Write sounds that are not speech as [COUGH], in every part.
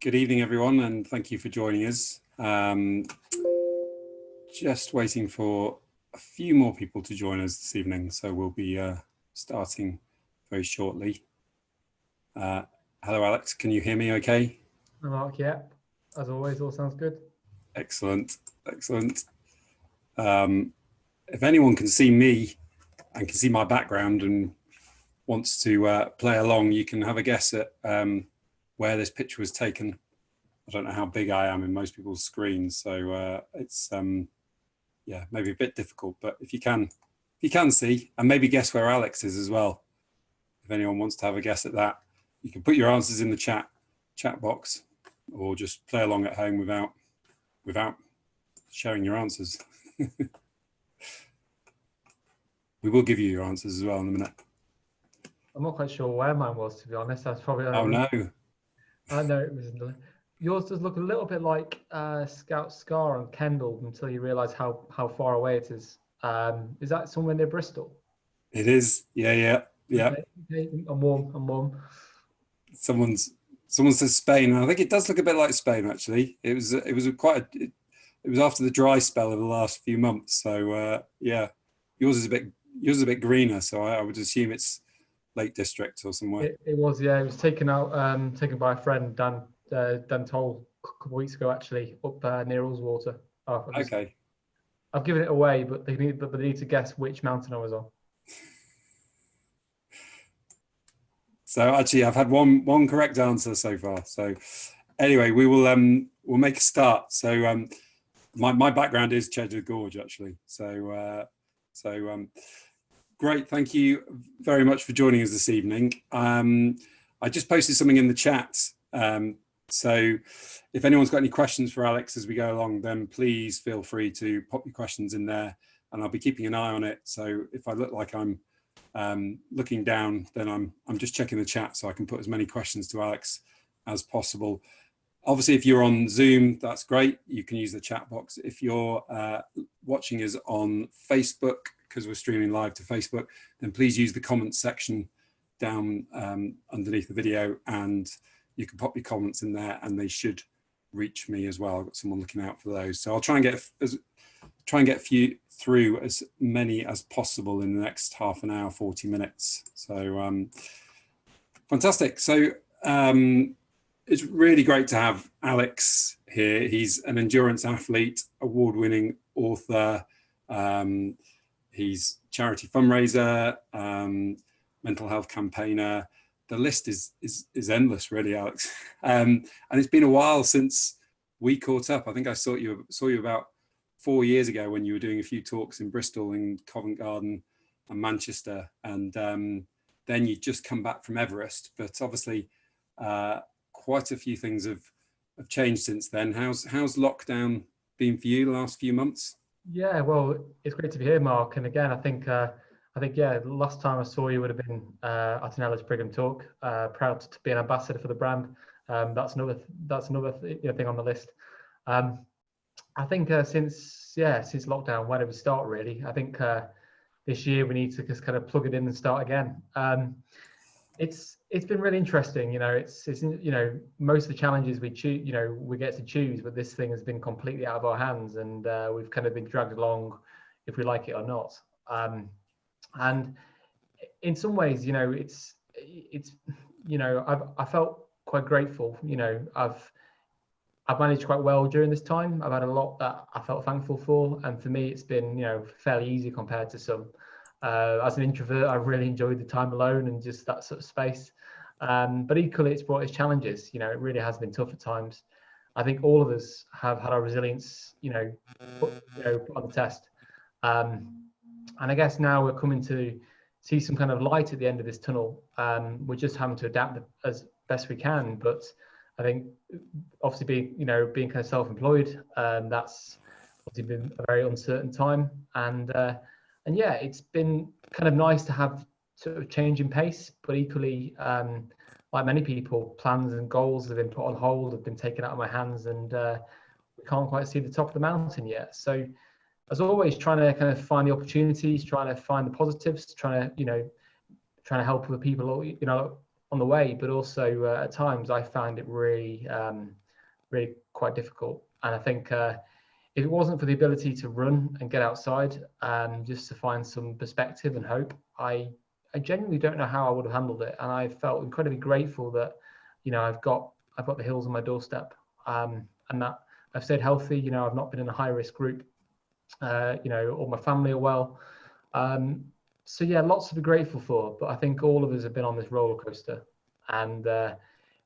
Good evening, everyone, and thank you for joining us. Um, just waiting for a few more people to join us this evening, so we'll be uh, starting very shortly. Uh, hello, Alex. Can you hear me okay? Mark, yeah. As always, all sounds good. Excellent, excellent. Um, if anyone can see me and can see my background and wants to uh, play along, you can have a guess at um, where this picture was taken. I don't know how big I am in most people's screens, so uh, it's um, yeah maybe a bit difficult. But if you can, if you can see, and maybe guess where Alex is as well. If anyone wants to have a guess at that, you can put your answers in the chat chat box, or just play along at home without without sharing your answers. [LAUGHS] we will give you your answers as well in a minute. I'm not quite sure where mine was, to be honest. That's probably. Oh no. I know it was. Yours does look a little bit like uh, Scout Scar on Kendal until you realise how how far away it is. Um, is that somewhere near Bristol? It is. Yeah, yeah, yeah. Okay, I'm warm. I'm warm. Someone's someone says Spain. I think it does look a bit like Spain. Actually, it was it was a quite. A, it, it was after the dry spell of the last few months. So uh, yeah, yours is a bit yours is a bit greener. So I, I would assume it's Lake District or somewhere. It, it, was, yeah. It was taken out, um, taken by a friend, Dan uh, Dan Toll, a couple of weeks ago, actually, up uh, near Ullswater. Oh, okay. I've given it away, but they need, but they need to guess which mountain I was on. So actually, I've had one one correct answer so far. So anyway, we will um we'll make a start. So um my my background is Cheddar Gorge actually. So uh, so um Great, thank you very much for joining us this evening. Um, I just posted something in the chat. Um, so if anyone's got any questions for Alex as we go along, then please feel free to pop your questions in there and I'll be keeping an eye on it. So if I look like I'm um, looking down, then I'm, I'm just checking the chat so I can put as many questions to Alex as possible. Obviously, if you're on Zoom, that's great. You can use the chat box. If you're uh, watching us on Facebook, because we're streaming live to Facebook, then please use the comments section down um, underneath the video and you can pop your comments in there and they should reach me as well. I've got someone looking out for those. So I'll try and get as try and get few through as many as possible in the next half an hour, 40 minutes. So um, fantastic. So um, it's really great to have Alex here. He's an endurance athlete, award-winning author, um, He's charity fundraiser, um, mental health campaigner. The list is is is endless, really, Alex. [LAUGHS] Um, and it's been a while since we caught up. I think I saw you saw you about four years ago when you were doing a few talks in Bristol and Covent Garden and Manchester, and um, then you just come back from Everest. But obviously, uh, quite a few things have have changed since then. How's how's lockdown been for you the last few months? Yeah, well, it's great to be here, Mark. And again, I think, uh, I think, yeah, last time I saw you would have been uh, at an Ellis Brigham talk. Uh, proud to be an ambassador for the brand. Um, that's another, that's another th thing on the list. Um, I think uh, since, yeah, since lockdown, when did we start? Really, I think uh, this year we need to just kind of plug it in and start again. Um, it's it's been really interesting. You know, it's it's you know most of the challenges we choose, you know, we get to choose, but this thing has been completely out of our hands, and uh, we've kind of been dragged along, if we like it or not. Um, and in some ways, you know, it's it's you know, I've I felt quite grateful. You know, I've I've managed quite well during this time. I've had a lot that I felt thankful for, and for me, it's been you know fairly easy compared to some. Uh, as an introvert, I really enjoyed the time alone and just that sort of space. Um, but equally, it's brought its challenges. You know, it really has been tough at times. I think all of us have had our resilience, you know, put, you know, put on the test. Um, and I guess now we're coming to see some kind of light at the end of this tunnel. Um, we're just having to adapt as best we can. But I think obviously being, you know, being kind of self-employed, um, that's obviously been a very uncertain time. And uh, and yeah, it's been kind of nice to have sort of change in pace, but equally, um, like many people, plans and goals have been put on hold, have been taken out of my hands, and uh, we can't quite see the top of the mountain yet. So, as always, trying to kind of find the opportunities, trying to find the positives, trying to you know, trying to help other people, you know, on the way, but also uh, at times I found it really, um, really quite difficult. And I think uh, if it wasn't for the ability to run and get outside, um, just to find some perspective and hope, I, I genuinely don't know how I would have handled it. And I felt incredibly grateful that, you know, I've got, I've got the hills on my doorstep, um, and that I've stayed healthy. You know, I've not been in a high risk group. Uh, you know, all my family are well. Um, so yeah, lots to be grateful for. But I think all of us have been on this roller coaster, and uh,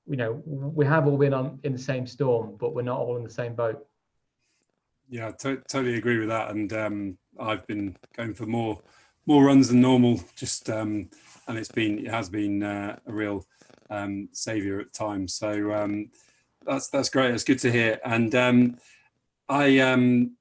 you know, we have all been on in the same storm, but we're not all in the same boat. Yeah, totally agree with that. And um, I've been going for more more runs than normal, just um, and it's been it has been uh, a real um, savior at times. So um, that's that's great. It's good to hear. And um, I um,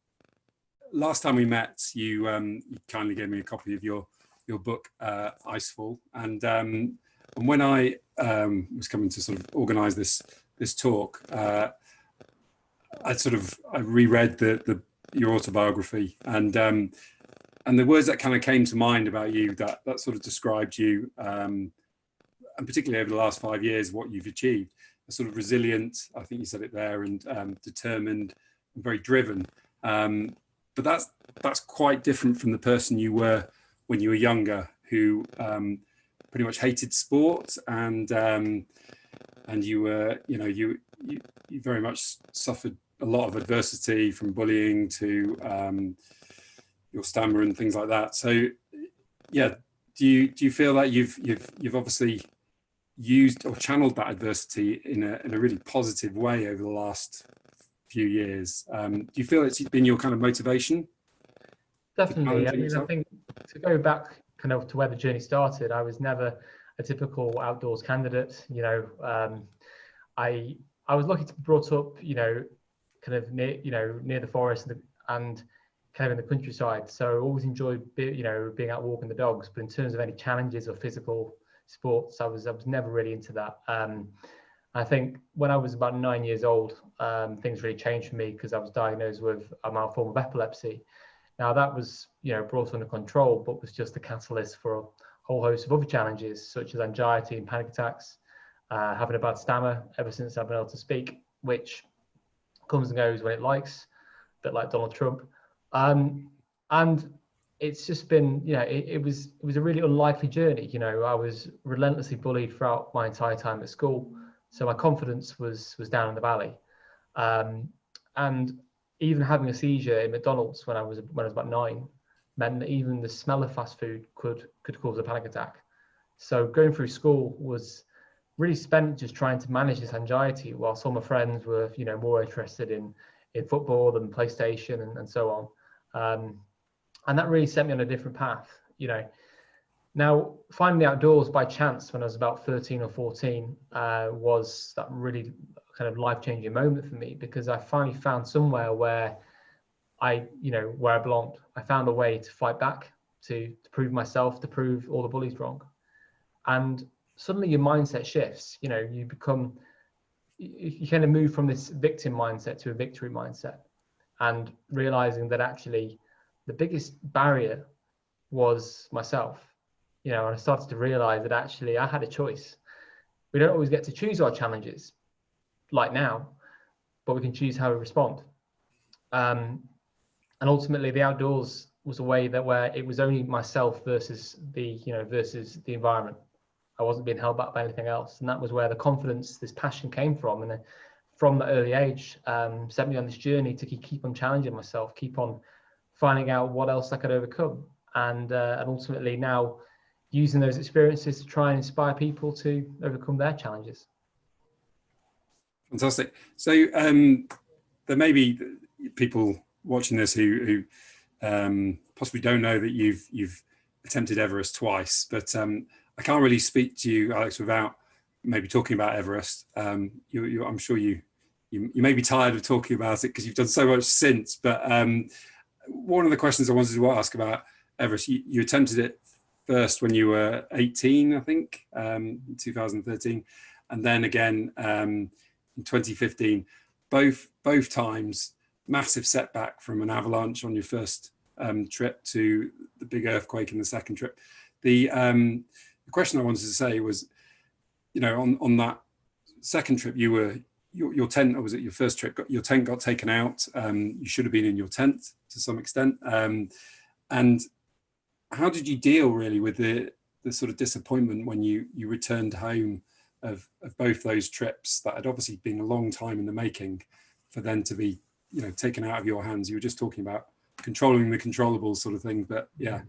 last time we met, you, you kindly gave me a copy of your your book uh, Icefall, and and when I was coming to sort of organise this this talk, uh, I sort of I reread the the your autobiography and um, and the words that kind of came to mind about you that that sort of described you um, and particularly over the last five years what you've achieved. A sort of resilient I think you said it there and um, determined and very driven. Um, but that's that's quite different from the person you were when you were younger, who um, pretty much hated sport and um, and you were, you know, you, you, you very much suffered a lot of adversity from bullying to um, your stammer and things like that. So, yeah, do you do you feel that you've you've you've obviously used or channeled that adversity in a in a really positive way over the last few years? Um, do you feel it's been your kind of motivation? Definitely. I mean, I think to go back kind of to where the journey started, I was never a typical outdoors candidate. You know, um, I I was lucky to be brought up, you know, kind of near, you know, near the forest and, the, and kind of in the countryside. So I always enjoyed, be, you know, being out walking the dogs. But in terms of any challenges or physical sports, I was I was never really into that. Um, I think when I was about nine years old, um, things really changed for me because I was diagnosed with a mild form of epilepsy. Now that was, you know, brought under control, but was just a catalyst for a whole host of other challenges, such as anxiety and panic attacks, uh, having a bad stammer ever since I've been able to speak, which comes and goes when it likes, a bit like Donald Trump. Um, and it's just been, you know, it, it, was it was a really unlikely journey. You know, I was relentlessly bullied throughout my entire time at school, so my confidence was was down in the valley. Um, and even having a seizure in McDonald's when I was when I was about nine meant that even the smell of fast food could could cause a panic attack. So going through school was really spent just trying to manage this anxiety while some of my friends were you know more interested in in football than PlayStation and, and so on. Um, and that really set me on a different path, you know. Now, finding the outdoors by chance when I was about 13 or 14 uh, was that really kind of life-changing moment for me because I finally found somewhere where I, you know, where I belonged. I found a way to fight back, to, to prove myself, to prove all the bullies wrong. And suddenly your mindset shifts, you know, you become, you, kind of move from this victim mindset to a victory mindset and realizing that actually the biggest barrier was myself you know, and I started to realize that actually I had a choice. We don't always get to choose our challenges like now, but we can choose how we respond. Um, and ultimately the outdoors was a way that where it was only myself versus the, you know, versus the environment. I wasn't being held back by anything else. And that was where the confidence, this passion came from. And from the early age, um, set me on this journey to keep on challenging myself, keep on finding out what else I could overcome. And, uh, and ultimately now using those experiences to try and inspire people to overcome their challenges. Fantastic. So um, there may be people watching this who, who um, possibly don't know that you've you've attempted Everest twice, but um, I can't really speak to you, Alex, without maybe talking about Everest. Um, you, you, I'm sure you, you, you may be tired of talking about it because you've done so much since. But um, one of the questions I wanted to ask about Everest, you, you attempted it first when you were 18, I think, um, 2013, and then again um, in 2015. Both both times, massive setback from an avalanche on your first um, trip to the big earthquake in the second trip. The, um, the question I wanted to say was, you know, on, on that second trip, you were, your, your tent, or was it your first trip, got, your tent got taken out. Um, you should have been in your tent to some extent. Um, and how did you deal really with the, the sort of disappointment when you, you returned home of, of both those trips that had obviously been a long time in the making for them to be, you know, taken out of your hands. You were just talking about controlling the controllable sort of thing, but yeah.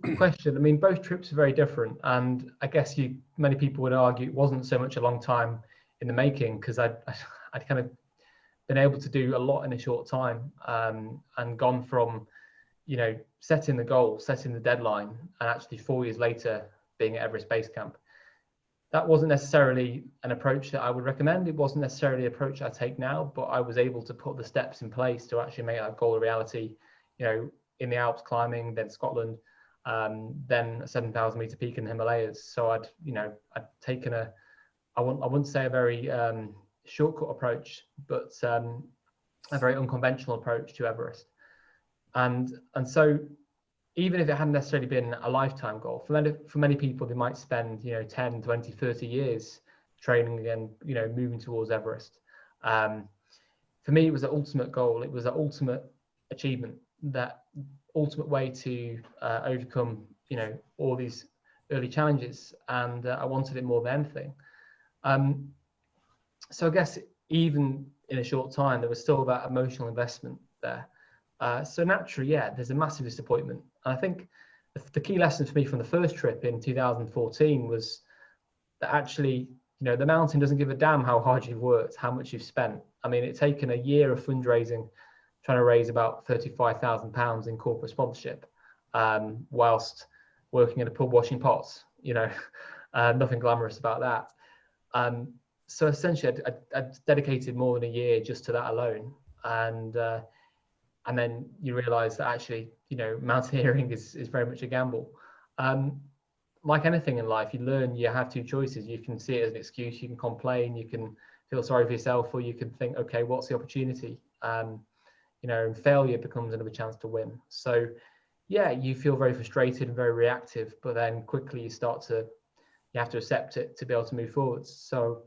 Good question. I mean, both trips are very different, and I guess you many people would argue it wasn't so much a long time in the making because I'd [LAUGHS] I'd kind of been able to do a lot in a short time um, and gone from you know setting the goal, setting the deadline, and actually four years later being at Everest Base Camp that wasn't necessarily an approach that I would recommend. It wasn't necessarily an approach I take now, but I was able to put the steps in place to actually make that goal a reality. You know, in the Alps climbing, then Scotland, um, then a 7,000 meter peak in the Himalayas. So I'd, you know, I'd taken a, I wouldn't, I wouldn't say a very um, shortcut approach, but um, a very unconventional approach to Everest. And and so even if it hadn't necessarily been a lifetime goal for many for many people they might spend you know 10 20 30 years training and you know moving towards everest um, for me it was an ultimate goal it was an ultimate achievement that ultimate way to uh, overcome you know all these early challenges and uh, i wanted it more than anything. Um, so i guess even in a short time there was still that emotional investment there. Uh, so naturally yeah there's a massive disappointment. And I think the key lesson for me from the first trip in 2014 was that actually, you know, the mountain doesn't give a damn how hard you've worked, how much you've spent. I mean, it's taken a year of fundraising, trying to raise about 35,000 pounds in corporate sponsorship, um, whilst working in a pub washing pots, you know, [LAUGHS] uh, nothing glamorous about that. Um, so essentially I, I, I, dedicated more than a year just to that alone. And, uh, and then you realize that actually you know mountaineering [LAUGHS] is, is very much a gamble um, like anything in life you learn you have two choices you can see it as an excuse you can complain you can feel sorry for yourself or you can think okay what's the opportunity um, you know failure becomes another chance to win. So yeah you feel very frustrated and very reactive but then quickly you start to you have to accept it to be able to move forwards so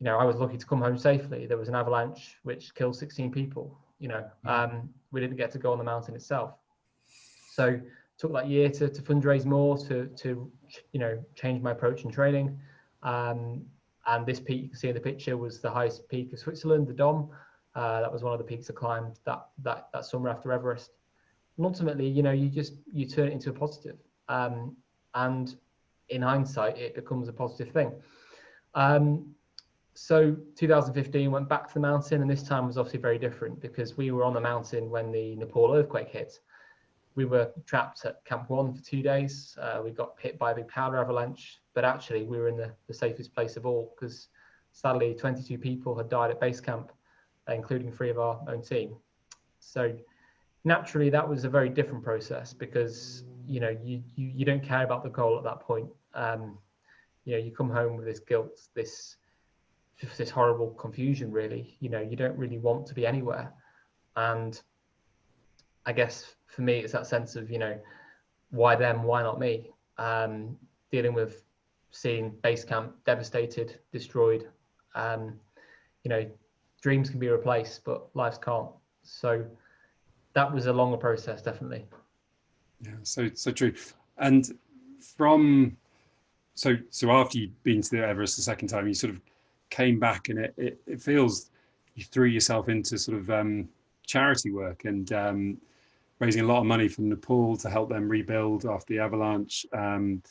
you know i was lucky to come home safely. There was an avalanche which killed 16 people you know. Mm. um, we didn't get to go on the mountain itself. So took that year to, to fundraise more to to you know change my approach in training. Um, and this peak you can see in the picture was the highest peak of switzerland the dom uh, that was one of the peaks i climbed that that that summer after everest and ultimately you know you just you turn it into a positive um, and in hindsight it becomes a positive thing um, so 2015 went back to the mountain and this time was obviously very different because we were on the mountain when the Nepal earthquake hit. We were trapped at Camp One for two days. Uh, we got hit by a big powder avalanche, but actually we were in the, the safest place of all because sadly 22 people had died at base camp, including three of our own team. So naturally that was a very different process because you know you, you, you don't care about the goal at that point. Um, you know you come home with this guilt, this this horrible confusion really you know you don't really want to be anywhere and i guess for me it's that sense of you know why them why not me um, dealing with seeing base camp devastated destroyed um, you know dreams can be replaced but lives can't. So that was a longer process definitely. Yeah so so true. And from so so after you'd been to the everest the second time you sort of came back and it, it, it feels you threw yourself into sort of um, charity work and um, raising a lot of money from Nepal to help them rebuild after the avalanche um,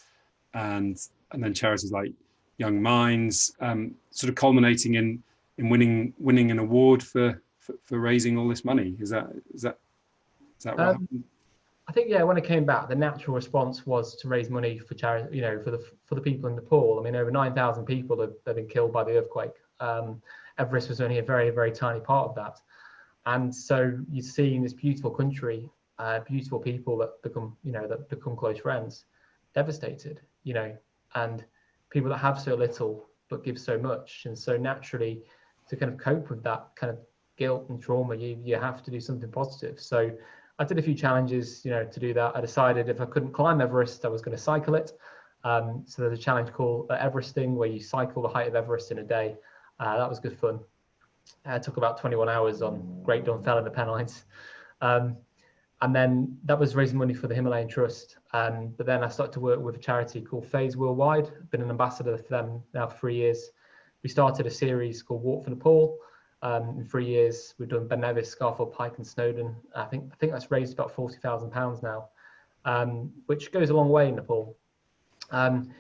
and and then charities like Young Minds um, sort of culminating in in winning winning an award for, for, for raising all this money is that is that is that right? Um, I think yeah, when I came back, the natural response was to raise money for charity, you know, for the for the people in Nepal. I mean, over nine thousand people have, have, been killed by the earthquake. Um, Everest was only a very very tiny part of that, and so you see in this beautiful country, uh, beautiful people that become you know that become close friends, devastated, you know, and people that have so little but give so much, and so naturally, to kind of cope with that kind of guilt and trauma, you you have to do something positive. So I did a few challenges, you know, to do that. I decided if I couldn't climb Everest, I was going to cycle it. Um, so there's a challenge called Everesting where you cycle the height of Everest in a day. Uh, that was good fun. Uh, took about 21 hours on Great Dun in the Pennines. Um, and then that was raising money for the Himalayan Trust. Um, but then I started to work with a charity called Phase Worldwide. I've been an ambassador for them now for three years. We started a series called Walk for Nepal. Um, in three years, we've done Ben Nevis, Scafell Pike, and Snowdon. I think I think that's raised about forty thousand pounds now, um, which goes a long way in Nepal. Um,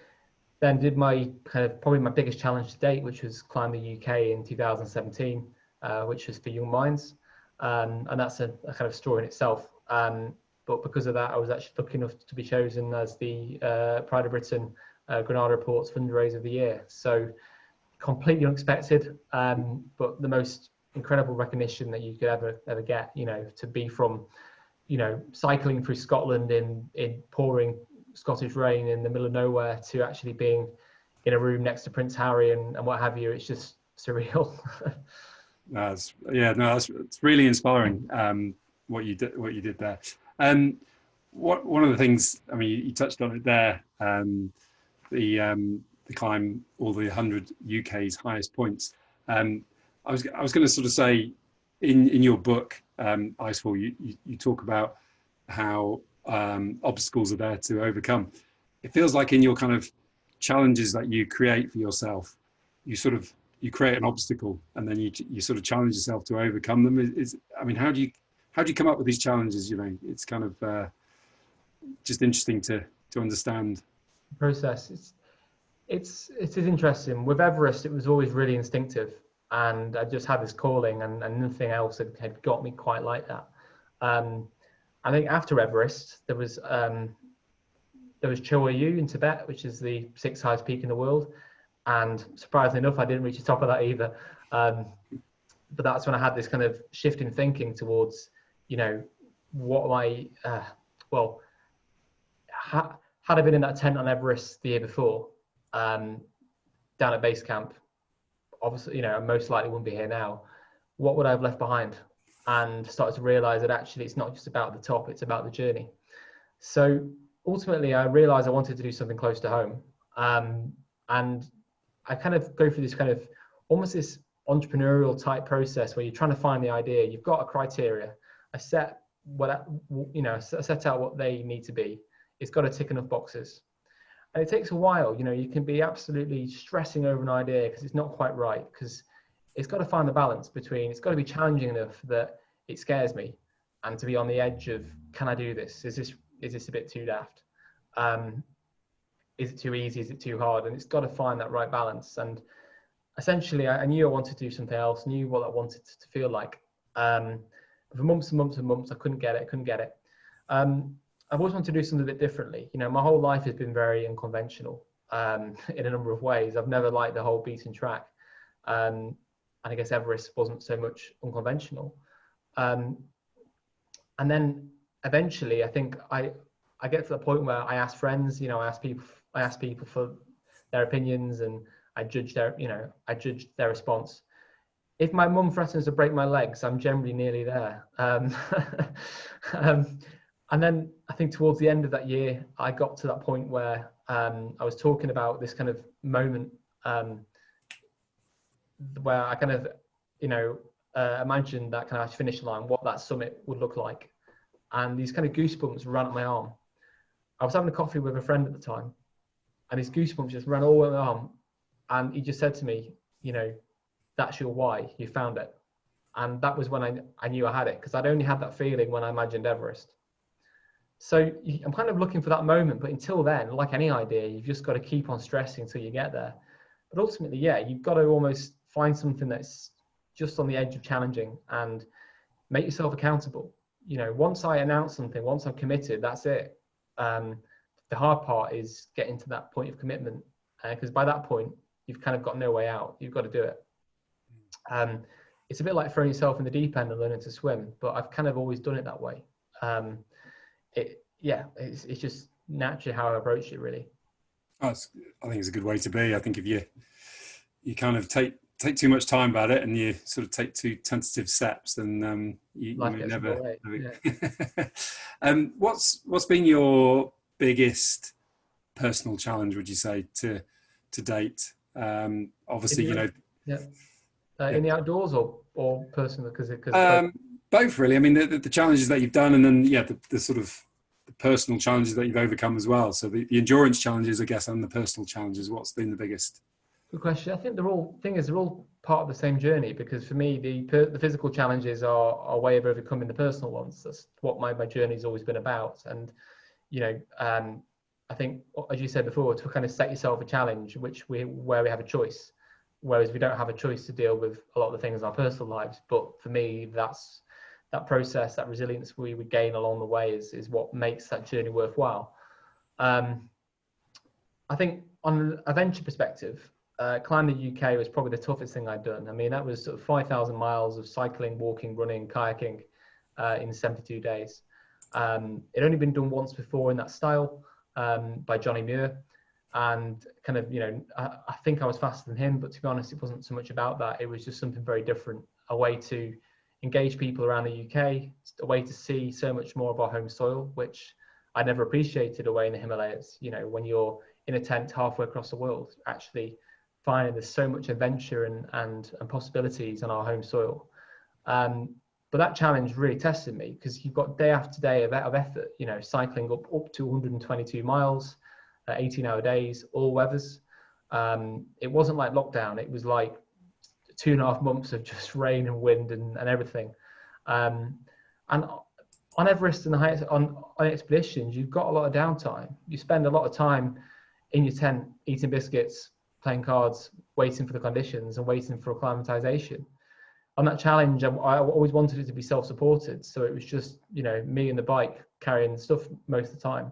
then did my kind of probably my biggest challenge to date, which was climb the UK in 2017, uh, which was for Young Minds, um, and that's a, a, kind of story in itself. Um, but because of that, I was actually lucky enough to be chosen as the uh, Pride of Britain uh, Granada Reports fundraiser of the year. So completely unexpected, um, but the most incredible recognition that you could ever ever get. You know, to be from, you know, cycling through Scotland in in pouring Scottish rain in the middle of nowhere to actually being in a room next to Prince Harry and, and what have you. It's just surreal. [LAUGHS] that's yeah, no, that's it's really inspiring. Um, what you did, what you did there. Um, what one of the things, I mean, you, you touched on it there. Um, the um, the climb all the 100 UK's highest points. Um, I was I was going to sort of say, in in your book, um, Icefall, you, you, you talk about how um, obstacles are there to overcome. It feels like in your kind of challenges that you create for yourself, you sort of you create an obstacle and then you you sort of challenge yourself to overcome them. Is, I mean, how do you how do you come up with these challenges? You know, it's kind of uh, just interesting to to understand. Process. It's it's it is interesting. With Everest, it was always really instinctive, and I just had this calling, and, and nothing else had, had got me quite like that. Um, I think after Everest, there was um, there was Cho Oyu in Tibet, which is the sixth highest peak in the world, and surprisingly enough, I didn't reach the top of that either. Um, but that's when I had this kind of shift in thinking towards, you know, what am I? Uh, well, ha- had I been in that tent on Everest the year before, um, down at base camp, obviously, you know, I most likely wouldn't be here now. What would I have left behind? and started to realize that actually it's not just about the top, it's about the journey. So ultimately, I realized I wanted to do something close to home. Um, and I kind of go through this kind of almost this entrepreneurial type process where you're trying to find the idea. You've got a criteria. I set what you know, set out what they need to be. It's got to tick enough boxes. And it takes a while. You know, you can be absolutely stressing over an idea because it's not quite right because it's got to find the balance between it's got to be challenging enough that it scares me and to be on the edge of can i do this? Is this is this a bit too daft? Um, is it too easy? Is it too hard? And it's got to find that right balance. And essentially i, I knew i wanted to do something else knew what i wanted to feel like. Um, for months and months and months i couldn't get it couldn't get it. Um, i've always wanted to do something a bit differently you know my whole life has been very unconventional um, [LAUGHS] in a number of ways i've never liked the whole beaten track um, and I guess Everest wasn't so much unconventional. Um, and then eventually, I think I I get to the point where I ask friends, you know, I ask people, I ask people for their opinions, and I judge their, you know, I judge their response. If my mum threatens to break my legs, I'm generally nearly there. Um, [LAUGHS] um, and then I think towards the end of that year, I got to that point where um, I was talking about this kind of moment um, where I kind of, you know, uh, imagined that kind of finish line, what that summit would look like. And these kind of goosebumps ran up my arm. I was having a coffee with a friend at the time, and these goosebumps just ran all over my arm. And he just said to me, you know, that's your why, you found it. And that was when I, I knew I had it, because I'd only had that feeling when I imagined Everest. So I'm kind of looking for that moment, but until then, like any idea, you've just got to keep on stressing until you get there. But ultimately, yeah, you've got to almost find something that's just on the edge of challenging and make yourself accountable. You know, once I announce something, once I'm committed, that's it. Um, the hard part is getting to that point of commitment because uh, by that point, you've kind of got no way out. You've got to do it. Um, it's a bit like throwing yourself in the deep end and learning to swim, but I've kind of always done it that way. Um, it, yeah, it's, it's just naturally how I approach it, really. Oh, I think it's a good way to be. I think if you you kind of take take too much time about it and you sort of take two tentative steps then um, you, you never. Yeah. [LAUGHS] um, what's what's been your biggest personal challenge would you say to to date? Um, obviously, you know, yeah, uh, in the outdoors or or personal because because um, both really. I mean, the, the, challenges that you've done, and then yeah, the, the sort of the personal challenges that you've overcome as well. So the, the endurance challenges, I guess, and the personal challenges. What's been the biggest? Good question. I think they're all thing is they're all part of the same journey because for me the the physical challenges are, are a way of overcoming the personal ones. That's what my my journey's always been about. And you know, um, I think as you said before, to kind of set yourself a challenge, which we where we have a choice, whereas we don't have a choice to deal with a lot of the things in our personal lives. But for me, that's that process, that resilience we would gain along the way is is what makes that journey worthwhile. Um, I think on a venture perspective, uh, Climb the UK was probably the toughest thing I'd done. I mean, that was sort of 5,000 miles of cycling, walking, running, kayaking uh, in 72 days. Um, it only been done once before in that style um, by Johnny Muir. And kind of, you know, I, I, think I was faster than him, but to be honest, it wasn't so much about that. It was just something very different, a way to engage people around the UK, a way to see so much more of our home soil, which I never appreciated away in the Himalayas. You know, when you're in a tent halfway across the world, actually finding there's so much adventure and, and, and possibilities on our home soil. Um, but that challenge really tested me because you've got day after day of, of effort, you know, cycling up, up to 122 miles, uh, 18 hour days, all weathers. Um, it wasn't like lockdown. It was like two and a half months of just [LAUGHS] rain and wind and, and everything. Um, and on Everest and the highest, on, on expeditions, you've got a lot of downtime. You spend a lot of time in your tent eating biscuits, playing cards, waiting for the conditions and waiting for acclimatization. On that challenge, I, I always wanted it to be self-supported. So it was just, you know, me and the bike carrying stuff most of the time.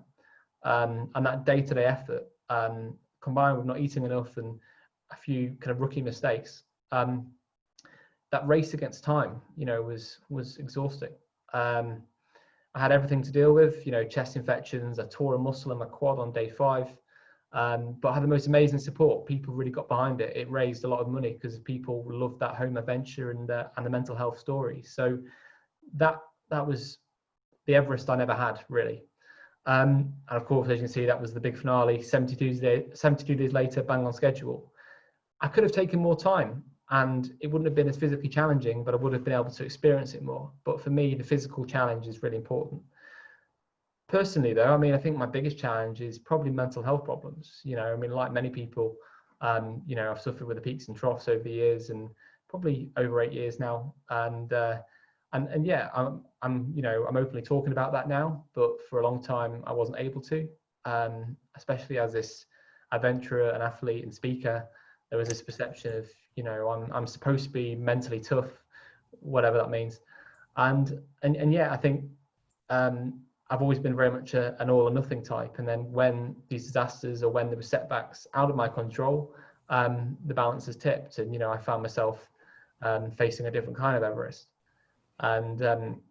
Um, and that day-to-day effort um, combined with not eating enough and a few kind of rookie mistakes, um, that race against time, you know, was was exhausting. Um, I had everything to deal with, you know, chest infections. I tore a muscle in my quad on day five. Um, but I had the most amazing support. People really got behind it. It raised a lot of money because people loved that home adventure and uh, and the mental health story. So that that was the Everest I never had really. Um, and of course, as you can see, that was the big finale. 72 days, 72 days later, bang on schedule. I could have taken more time, and it wouldn't have been as physically challenging, but I would have been able to experience it more. But for me, the physical challenge is really important. Personally though i mean i think my biggest challenge is probably mental health problems. You know i mean like many people um, you know i've suffered with the peaks and troughs over the years and probably over eight years now. And uh, and and yeah i'm i'm you know i'm openly talking about that now but for a long time i wasn't able to. Um, especially as this adventurer and athlete and speaker there was this perception of you know i'm i'm supposed to be mentally tough whatever that means and and and yeah i think um, I've always been very much a, an all or nothing type. And then when these disasters or when there were setbacks out of my control, um, the balance has tipped. And, you know, I found myself um, facing a different kind of Everest. And um,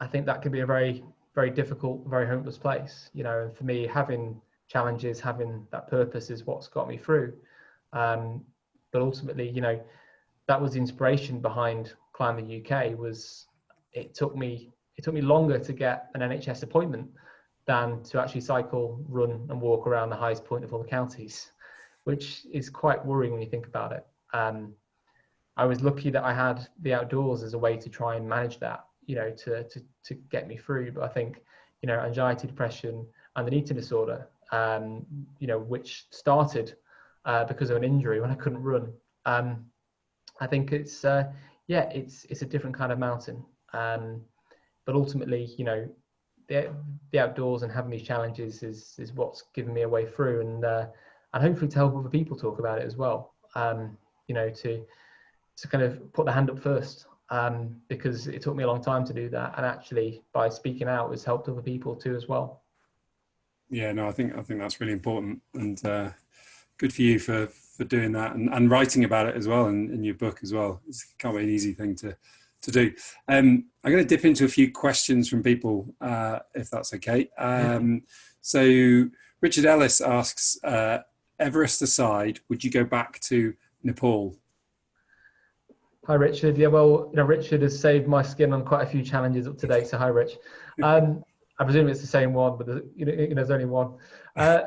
I think that can be a very, very difficult, very hopeless place, you know, and for me, having challenges, having that purpose is what's got me through. Um, but ultimately, you know, that was the inspiration behind Climb the UK was it took me it took me longer to get an NHS appointment than to actually cycle, run, and walk around the highest point of all the counties, which is quite worrying when you think about it. Um, I was lucky that I had the outdoors as a way to try and manage that, you know, to to to get me through. But I think, you know, anxiety, depression, and an eating disorder, um, you know, which started uh, because of an injury when I couldn't run. Um, I think it's uh, yeah, it's it's a different kind of mountain. Um, but ultimately, you know, the, the outdoors and having these challenges is is what's given me a way through, and uh, and hopefully to help other people talk about it as well. Um, you know, to to kind of put the hand up first, um, because it took me a long time to do that, and actually by speaking out has helped other people too as well. Yeah, no, I think I think that's really important, and uh, good for you for for doing that and, and writing about it as well in, in your book as well. It's can't be an easy thing to to do. Um, I'm going to dip into a few questions from people, uh, if that's okay. Um, so Richard Ellis asks, uh, Everest aside, would you go back to Nepal? Hi, Richard. Yeah, well, you know, Richard has saved my skin on quite a few challenges up to date. So, hi, Rich. [LAUGHS] Um, I presume it's the same one, but there's, you know, there's only one. Uh,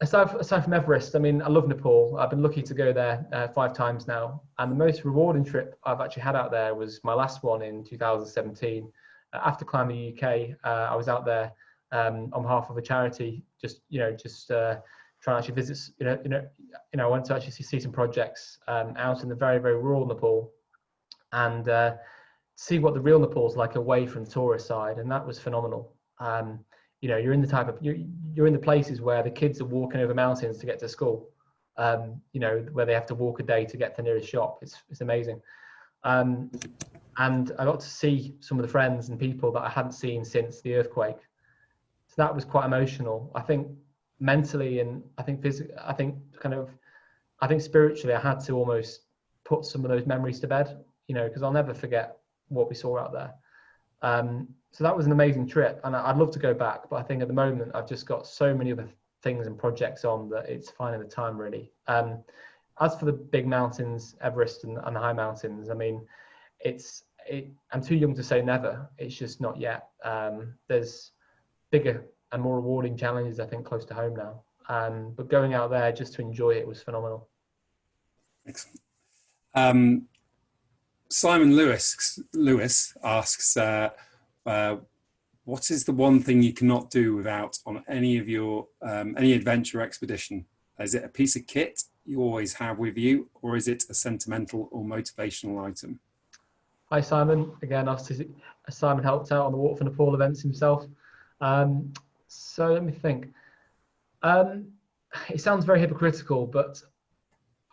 aside, aside from Everest, I mean, I love Nepal. I've been lucky to go there uh, five times now, and the most rewarding trip I've actually had out there was my last one in 2017. Uh, after climbing the UK, uh, I was out there um, on behalf of a charity, just you know, just uh, trying to actually visit. You know, you know, you know, I went to actually see, some projects um, out in the very, very rural Nepal, and uh, see what the real Nepal's like away from the tourist side, and that was phenomenal. Um, you know, you're in the type of you're, you're in the places where the kids are walking over mountains to get to school. Um, you know, where they have to walk a day to get to the nearest shop. It's it's amazing. Um, and I got to see some of the friends and people that I hadn't seen since the earthquake. So that was quite emotional. I think mentally and I think physically, I think kind of, I think spiritually, I had to almost put some of those memories to bed. You know, because I'll never forget what we saw out there. Um, so that was an amazing trip, and I'd love to go back, but I think at the moment I've just got so many other things and projects on that it's finding the time really. Um, as for the big mountains, Everest and, and the high mountains, I mean, it's it, I'm too young to say never. It's just not yet. Um, there's bigger and more rewarding challenges I think close to home now. Um, but going out there just to enjoy it was phenomenal. Excellent. Um, Simon Lewis Lewis asks, uh, uh, what is the one thing you cannot do without on any of your um, any adventure expedition? Is it a piece of kit you always have with you, or is it a sentimental or motivational item? Hi Simon, again, Simon helped out on the Walk for Nepal events himself. Um, so let me think. Um, it sounds very hypocritical, but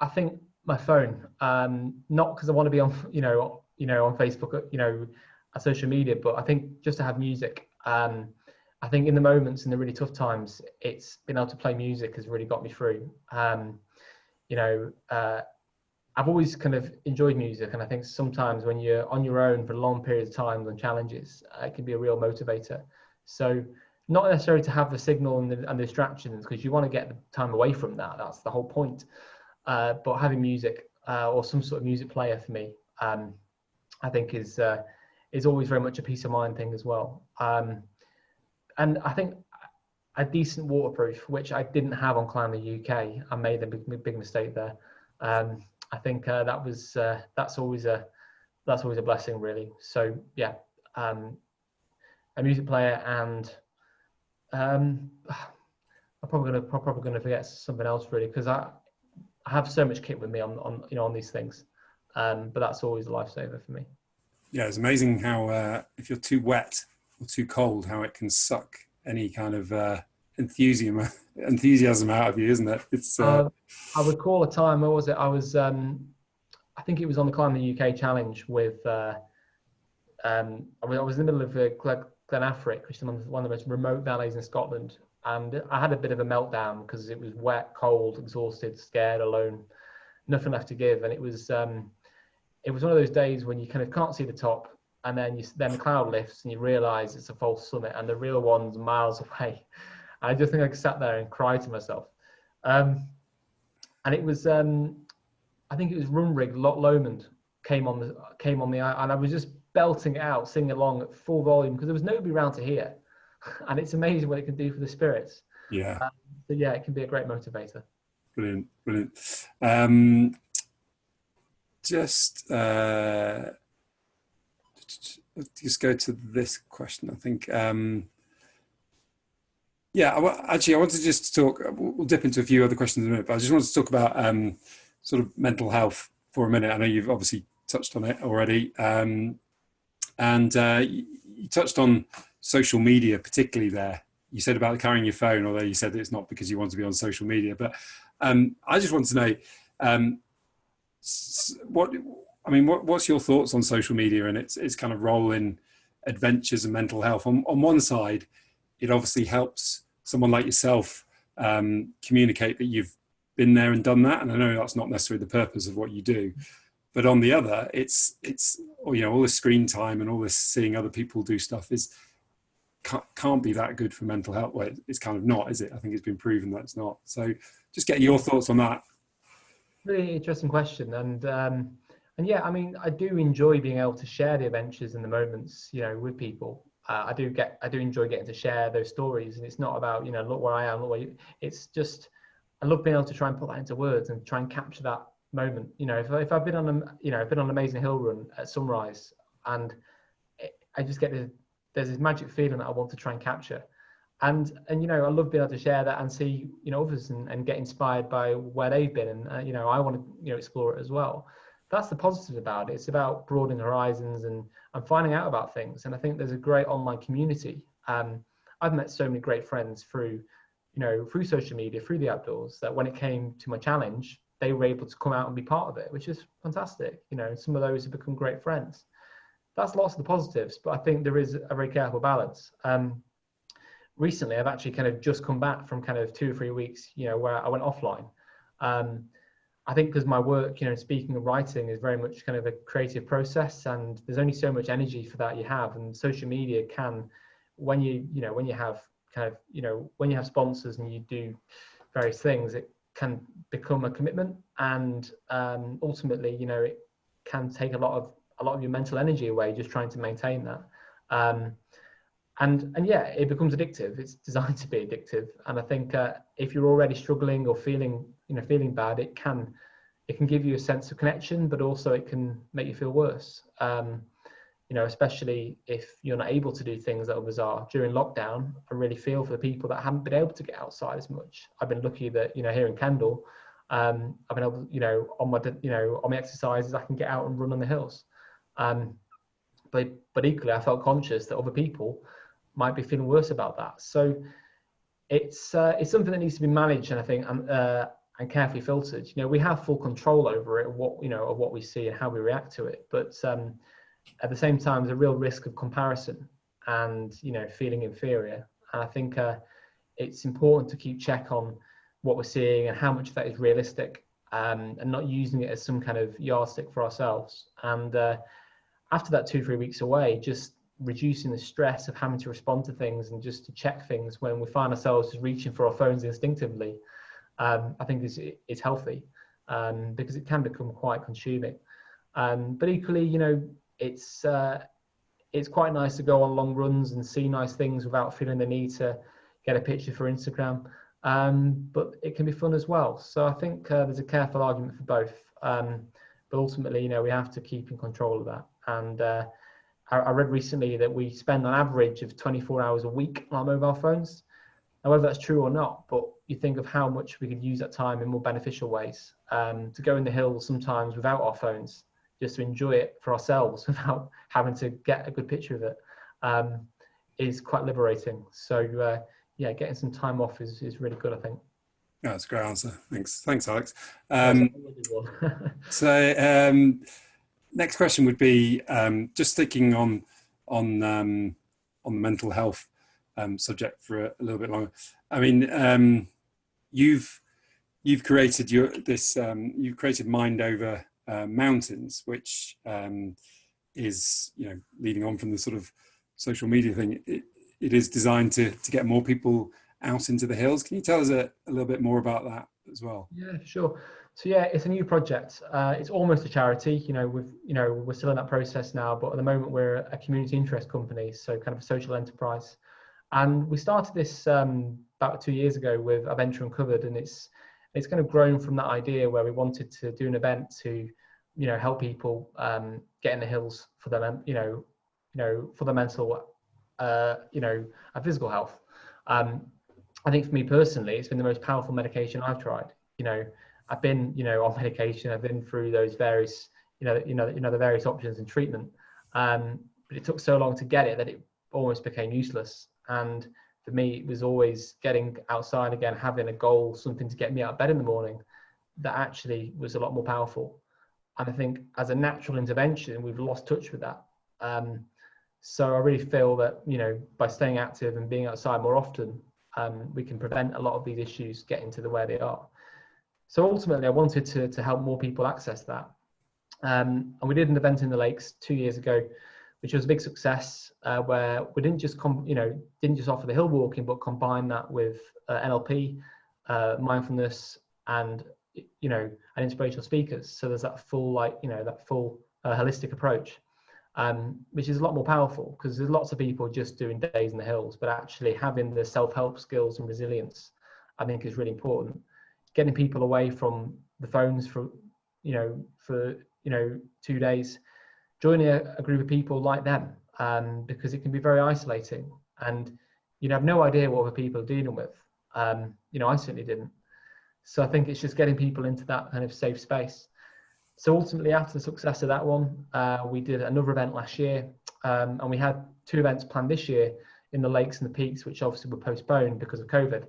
I think my phone. Um, not because I want to be on, you know, you know, on Facebook, you know, social media, but I think just to have music. Um, I think in the moments in the really tough times, it's been able to play music has really got me through. Um, you know, uh, I've always kind of enjoyed music, and I think sometimes when you're on your own for long periods of time and challenges, uh, it can be a real motivator. So, not necessarily to have the signal and the, and the distractions, because you want to get the time away from that. That's the whole point. Uh, but having music uh, or some sort of music player for me, um, I think is uh, is always very much a peace of mind thing as well. Um, and I think a decent waterproof, which I didn't have on Climb the UK, I made a big, big mistake there. Um, I think uh, that was uh, that's always a that's always a blessing, really. So yeah, um, a music player and um, I'm probably gonna probably gonna forget something else really because I I have so much kit with me on, on you know on these things, um, but that's always a lifesaver for me. Yeah, it's amazing how uh, if you're too wet or too cold, how it can suck any kind of uh, enthusiasm [LAUGHS] enthusiasm out of you, isn't it? It's. Uh... I recall a time. Where was it? I was. Um, I think it was on the Climb the UK challenge with. Uh, um, I was in the middle of uh, Glen Affric, which is one of the most remote valleys in Scotland, and I had a bit of a meltdown because it was wet, cold, exhausted, scared, alone, nothing left to give, and it was um, it was one of those days when you kind of can't see the top, and then you then the cloud lifts and you realise it's a false summit, and the real one's miles [LAUGHS] away. And I just think I sat there and cried to myself, um, and it was um, I think it was Runrig Loch Lomond came on the came on the and I was just belting it out, singing along at full volume because there was nobody around to hear. [LAUGHS] and it's amazing what it can do for the spirits. Yeah. Um, so yeah, it can be a great motivator. Brilliant, brilliant. Um, just uh, just go to this question. I think. Um, yeah, actually, I wanted to just talk. We'll dip into a few other questions in a minute, but I just wanted to talk about um, sort of mental health for a minute. I know you've obviously touched on it already, um, and uh, you touched on social media, particularly there. You said about carrying your phone, although you said it's not because you want to be on social media. But um, I just want to know um, what I mean. What, what's your thoughts on social media and its its kind of role in adventures and mental health? On on one side, it obviously helps someone like yourself um, communicate that you've been there and done that. And I know that's not necessarily the purpose of what you do, but on the other, it's it's you know all this screen time and all this seeing other people do stuff is can't, be that good for mental health. Well, it's kind of not, is it? I think it's been proven that it's not. So just get your thoughts on that. Really interesting question. And, um, and yeah, I mean, I do enjoy being able to share the adventures and the moments, you know, with people. Uh, I do get, I do enjoy getting to share those stories, and it's not about, you know, look where I am. Look where you, it's just, I love being able to try and put that into words and try and capture that moment. You know, if, if I've been on a, you know, I've been on an amazing hill run at sunrise and it, I just get this, there's this magic feeling that I want to try and capture. And, and, you know, I love being able to share that and see, you know, others and, and get inspired by where they've been. And, uh, you know, I want to, you know, explore it as well. That's the positive about it. It's about broadening horizons and, and finding out about things. And I think there's a great online community. Um, I've met so many great friends through, you know, through social media, through the outdoors, that when it came to my challenge, they were able to come out and be part of it, which is fantastic. You know, some of those have become great friends. That's lots of the positives, but I think there is a very careful balance. Um, recently, I've actually kind of just come back from kind of two or three weeks, you know, where I went offline. Um, I think because my work, you know, speaking and writing is very much kind of a creative process, and there's only so much energy for that you have, and social media can, when you, you know, when you have kind of, you know, when you have sponsors and you do various things, it can become a commitment and um, ultimately you know it can take a lot of a lot of your mental energy away just trying to maintain that um, and and yeah it becomes addictive it's designed [LAUGHS] to be addictive and i think uh, if you're already struggling or feeling you know feeling bad it can it can give you a sense of connection but also it can make you feel worse um, you know, especially if you're not able to do things that others are during lockdown. I really feel for the people that haven't been able to get outside as much. I've been lucky that you know here in Kendal, um, I've been able, you know, on my you know on my exercises, I can get out and run on the hills. Um, but but equally, I felt conscious that other people might be feeling worse about that. So it's uh, it's something that needs to be managed, and I think and uh, and carefully filtered. You know, we have full control over it, what you know, of what we see and how we react to it, but um, at the same time, there's a real risk of comparison and you know feeling inferior. And I think uh, it's important to keep check on what we're seeing and how much of that is realistic, um, and not using it as some kind of yardstick for ourselves. And uh, after that two three weeks away, just reducing the stress of having to respond to things and just to check things when we find ourselves just reaching for our phones instinctively, um, I think is is healthy um, because it can become quite consuming. Um, but equally, you know, it's uh, it's quite nice to go on long runs and see nice things without feeling the need to get a picture for Instagram. Um, but it can be fun as well. So I think uh, there's a careful argument for both. Um, but ultimately, you know, we have to keep in control of that. And uh, I, I, read recently that we spend an average of 24 hours a week on our mobile phones. Now, whether that's true or not, but you think of how much we could use that time in more beneficial ways. Um, to go in the hills sometimes without our phones, just to enjoy it for ourselves [LAUGHS] without having to get a good picture of it um, is quite liberating. So uh, yeah, getting some time off is, is really good, I think. Yeah, that's a great answer. Thanks, thanks, Alex. Um, [LAUGHS] so um, next question would be um, just sticking on on um, on the mental health um, subject for a, a, little bit longer. I mean, um, you've you've created your this you've created Mind Over uh, mountains, which um, is you know leading on from the sort of social media thing. It, it is designed to to get more people out into the hills. Can you tell us a, a little bit more about that as well? Yeah, sure. So yeah, it's a new project. Uh, it's almost a charity. You know, we've you know we're still in that process now, but at the moment we're a community interest company, so kind of a social enterprise. And we started this um, about two years ago with Adventure Uncovered, and it's it's kind of grown from that idea where we wanted to do an event to you know help people um, get in the hills for them you know you know for the mental uh, you know and physical health um, i think for me personally it's been the most powerful medication i've tried. You know i've been you know on [LAUGHS] medication i've been through those various you know you know you know the various options and treatment. Um, but it took so long to get it that it almost became useless. And for me it was always getting outside again having a goal something to get me out of bed in the morning that actually was a lot more powerful. And i think as a natural intervention we've lost touch with that. Um, so i really feel that you know by staying active and being outside more often um, we can prevent a lot of these issues getting to the where they are. So ultimately i wanted to, to help more people access that. Um, and we did an event in the lakes two years ago which was a big success uh, where we didn't just you know didn't just offer the hill walking but combine that with uh, NLP uh, mindfulness and you know and inspirational speakers. So there's that full like you know that full uh, holistic approach um, which is a lot more powerful because there's lots of people just doing days in the hills but actually having the self-help skills and resilience I think is really important getting people away from the phones for you know for you know two days, joining a, a group of people like them, um, because it can be very isolating and you have no idea what other people are dealing with. Um, you know, I certainly didn't. So I think it's just getting people into that kind of safe space. So ultimately, after the success of that one, uh, we did another event last year, um, and we had two events planned this year in the lakes and the peaks, which obviously were postponed because of COVID.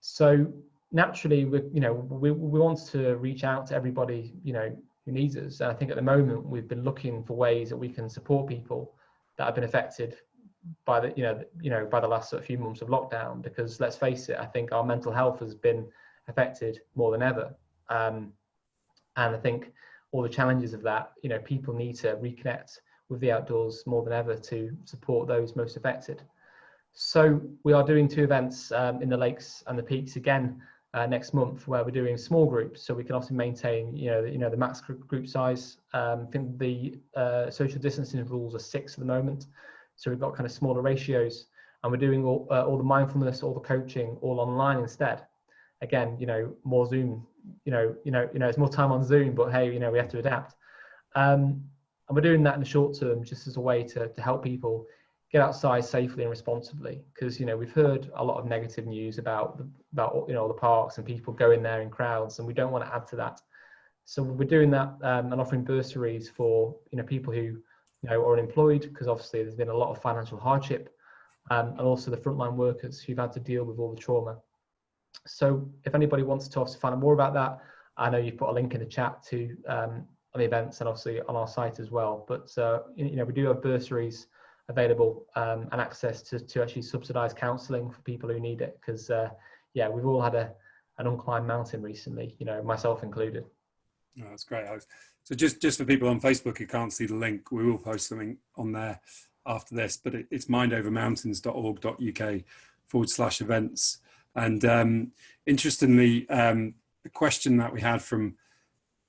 So naturally, we you know we we want to reach out to everybody you know who needs us. And I think at the moment we've been looking for ways that we can support people that have been affected by the you know you know by the last sort of few months of lockdown because let's face it i think our mental health has been affected more than ever um, and i think all the challenges of that you know people need to reconnect with the outdoors more than ever to support those most affected. So we are doing two events um, in the lakes and the peaks again uh, next month where we're doing small groups. So we can also maintain you know you know the max group size. Um, i think the uh, social distancing rules are six at the moment. So we've got kind of smaller ratios. And we're doing all, uh, all the mindfulness, all the coaching, all online instead. Again, you know, more Zoom, you know, you know, you know, it's more time on Zoom, but hey, you know, we have to adapt. Um, and we're doing that in the short term just as a way to, to help people get outside safely and responsibly because you know we've heard a lot of negative news about the, about you know the parks and people going there in crowds and we don't want to add to that so we're doing that um, and offering bursaries for you know people who you know, or unemployed, because obviously there's been a lot of financial hardship, um, and also the frontline workers who've had to deal with all the trauma. So if anybody wants to find out more about that, I know you've put a link in the chat to um, the events and obviously on our site as well. But uh, you know, we do have bursaries available um, and access to, to actually subsidised counselling for people who need it. Because uh, yeah, we've all had a an unclimbed mountain recently, you know, myself included. Oh, that's great, Alex. So just, just for people on Facebook who can't see the link, we will post something on there after this, but it, it's mindovermountains.org.uk forward slash events. And um, interestingly, um, the question that we had from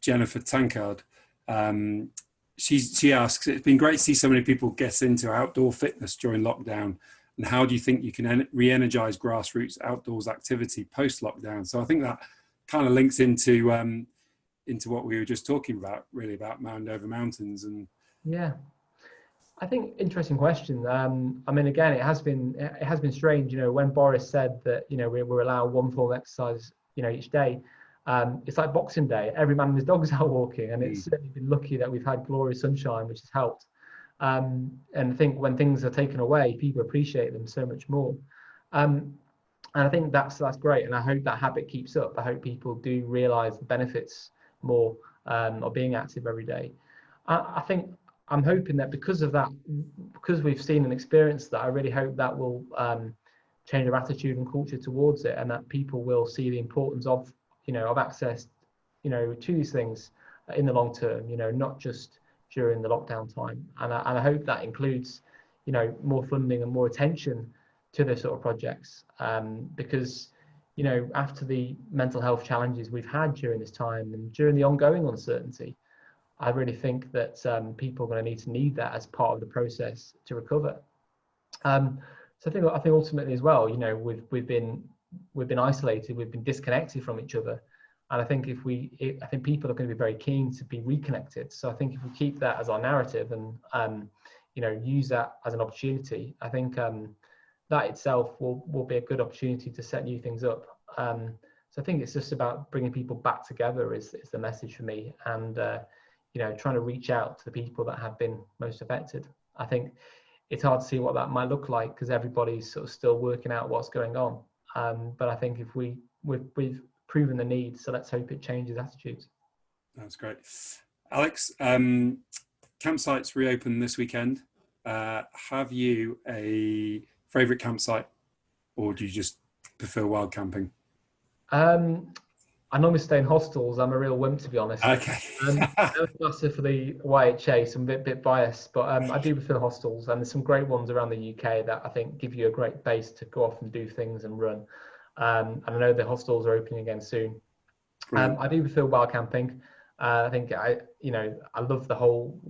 Jennifer Tankard, um, she, she asks, it's been great to see so many people get into outdoor fitness during lockdown. And how do you think you can re-energize grassroots outdoors activity post-lockdown? So I think that kind of links into um, into what we were just talking about, really about Mind Over Mountains and. Yeah, I think interesting question. Um, I mean, again, it has been it has been strange. You know, when Boris said that you know we we're allowed one form of exercise, you know, each day. Um, it's like Boxing Day. Every man and his dog's [LAUGHS] out walking, and it's mm. certainly been lucky that we've had glorious sunshine, which has helped. Um, and I think when things are taken away, people appreciate them so much more. Um, and I think that's that's great, and I hope that habit keeps up. I hope people do realise the benefits more um, or being active every day. I, I, think I'm hoping that because of that, because we've seen and experienced that, I really hope that will um, change our attitude and culture towards it, and that people will see the importance of you know of access, you know, to these things in the long term. You know, not just during the lockdown time, and I, and I hope that includes you know more funding and more attention to those sort of projects um, because you know, after the mental health challenges we've had during this time and during the ongoing uncertainty, I really think that um, people are going to need to need that as part of the process to recover. Um, so I think I think ultimately as well, you know, we've we've been we've been isolated, we've been disconnected from each other, and I think if we, it, I think people are going to be very keen to be reconnected. So I think if we keep that as our narrative and um, you know use that as an opportunity, I think um, that itself will, will be a good opportunity to set new things up. Um, so I think it's just about bringing people back together is, is the message for me and, uh, you know, trying to reach out to the people that have been most affected. I think it's hard to see what that might look like because everybody's sort of still working out what's going on. Um, but I think if we, we've, we've proven the need, so let's hope it changes attitudes. That's great. Alex, um, campsites reopen this weekend. Uh, have you a favorite campsite or do you just prefer wild camping? Um, I normally stay in hostels. I'm a real wimp, to be honest. Okay. um, massive for the YHA, so I'm a bit, bit biased, but um, I do prefer hostels, and there's some great ones around the UK that I think give you a great base to go off and do things and run. Um, and I know the hostels are opening again soon. Um, I do prefer wild camping. Uh, I think I, you know, I love the whole,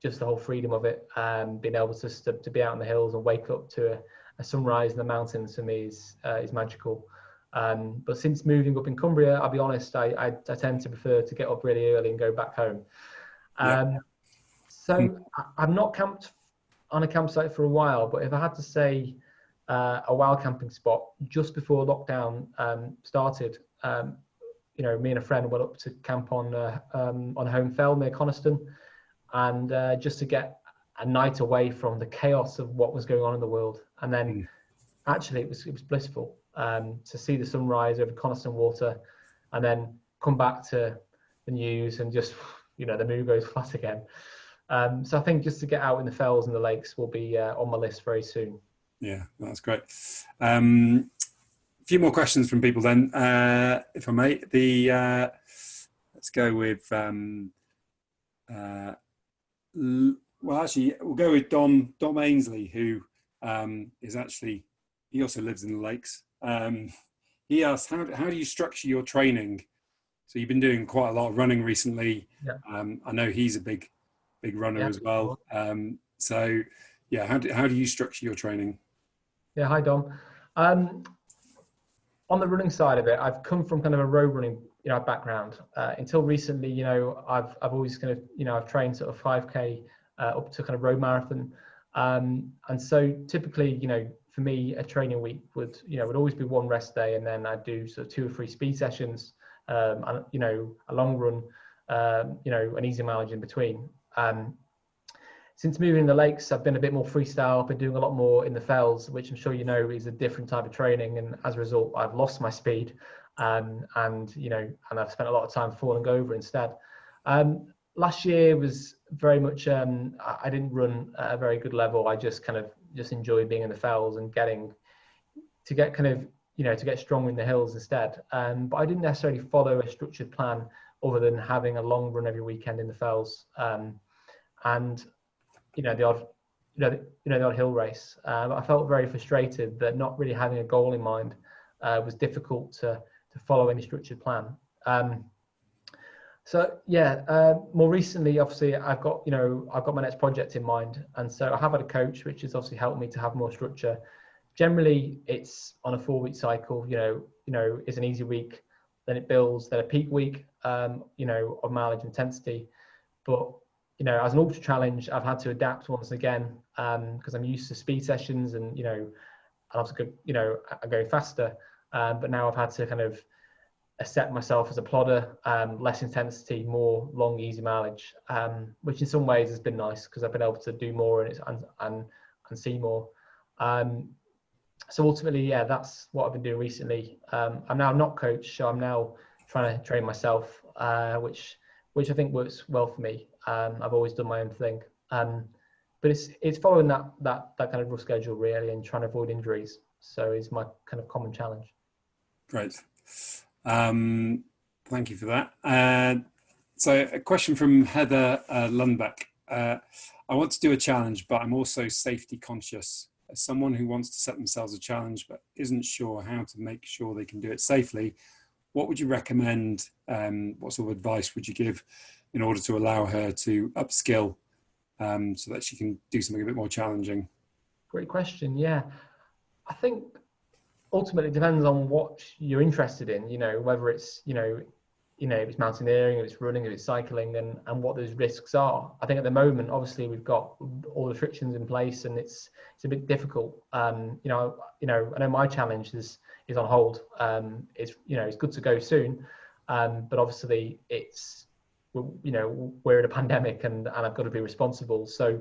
just the whole freedom of it, um, being able to, to be out in the hills and wake up to a, a sunrise in the mountains for me is uh, is magical. Um, but since moving up in Cumbria, I'll be honest, I, I, I, tend to prefer to get up really early and go back home. Um, yeah. So hmm. I, have not camped on a campsite for a while, but if I had to say uh, a wild camping spot just before lockdown um, started, um, you know, me and a friend went up to camp on uh, um, on Holme Fell near Coniston, and uh, just to get a night away from the chaos of what was going on in the world. And then mm. actually it was, it was blissful um, to see the sunrise over Coniston Water and then come back to the news and just, you know, the moon goes [LAUGHS] flat again. Um, so I think just to get out in the fells and the lakes will be uh, on my list very soon. Yeah, that's great. Um, a few more questions from people then, uh, if I may. The uh, let's go with um, uh, well, actually, we'll go with Dom Dom Ainsley, who um, is actually he also lives in the lakes. Um, he asked, how, how do you structure your training? So you've been doing quite a lot of running recently. Yeah. Um, I know he's a big, big runner yeah. as well. Um, so yeah, how do, how do you structure your training? Yeah, hi Dom. Um, on the running side of it, I've come from kind of a road running you know background. Uh, until recently, you know, I've I've always kind of you know I've trained sort of 5k uh, up to kind of road marathon. Um, and so typically, you know, for me, a training week would, you know, would always be one rest day, and then I'd do sort of two or three speed sessions, um, and you know, a long run, um, you know, an easy mileage in between. Um, since moving in the lakes, I've been a bit more freestyle. I've been doing a lot more in the fells, which I'm sure you know is a different type of training, and as a result, I've lost my speed, um, and you know, and I've spent a lot of time falling over instead. Um, last year was very much um, I didn't run at a very good level. I just kind of just enjoy being in the fells and getting to get kind of you know to get strong in the hills instead. Um, but I didn't necessarily follow a structured plan other than having a long run every weekend in the fells um, and you know the odd you know the, you know the odd hill race. Um, I felt very frustrated that not really having a goal in mind uh, was difficult to to follow any structured plan. Um, so yeah, uh, more recently, obviously, I've got you know I've got my next project in mind, and so I have had a coach, which has obviously helped me to have more structure. Generally, it's on a four-week cycle. You know, you know, it's an easy week, then it builds, then a peak week. Um, you know, of mileage intensity, but you know, as an ultra challenge, I've had to adapt once again because um, I'm used to speed sessions, and you know, I have to go, you know, I'm going faster, um, but now I've had to kind of set myself as a plodder, um, less intensity, more long, easy mileage, um, which in some ways has been nice because I've been able to do more and and and, and see more. Um, so ultimately, yeah, that's what I've been doing recently. Um, I'm now not coach, so I'm now trying to train myself, uh, which which I think works well for me. Um, I've always done my own thing, um, but it's it's following that that that kind of rough schedule really, and trying to avoid injuries. So it's my kind of common challenge. Great. Um, thank you for that. Uh, so a question from Heather uh, Lundbeck. Uh, I want to do a challenge, but I'm also safety conscious. As someone who wants to set themselves a challenge, but isn't sure how to make sure they can do it safely, what would you recommend? Um, what sort of advice would you give in order to allow her to upskill um, so that she can do something a bit more challenging? Great question. Yeah, I think ultimately it depends on what you're interested in you know whether it's you know you know if it's mountaineering if it's running if it's cycling and and what those risks are. I think at the moment obviously we've got all the frictions in place and it's it's a bit difficult. Um you know you know i know my challenge is is on hold. Um it's you know it's good to go soon. Um but obviously it's you know we're in a pandemic and and i've got to be responsible. So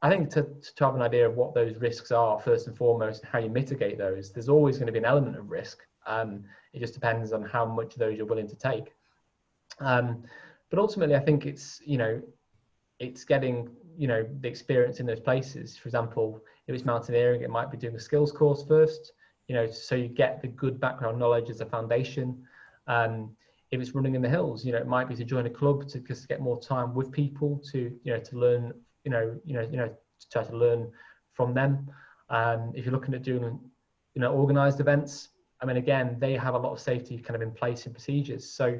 I think to, to have an idea of what those risks are first and foremost, and how you mitigate those, there's always going to be an element of risk. Um, it just depends on how much of those you're willing to take. Um, but ultimately, I think it's you know, it's getting you know the experience in those places. For example, if it's mountaineering, it might be doing a skills course first. You know, so you get the good background knowledge as a foundation. Um, if it's running in the hills, you know, it might be to join a club to just get more time with people to you know to learn you know, you know, you know, to try to learn from them. Um, if you're looking at doing, you know, organized events, I mean, again, they have a lot of safety kind of in place and procedures. So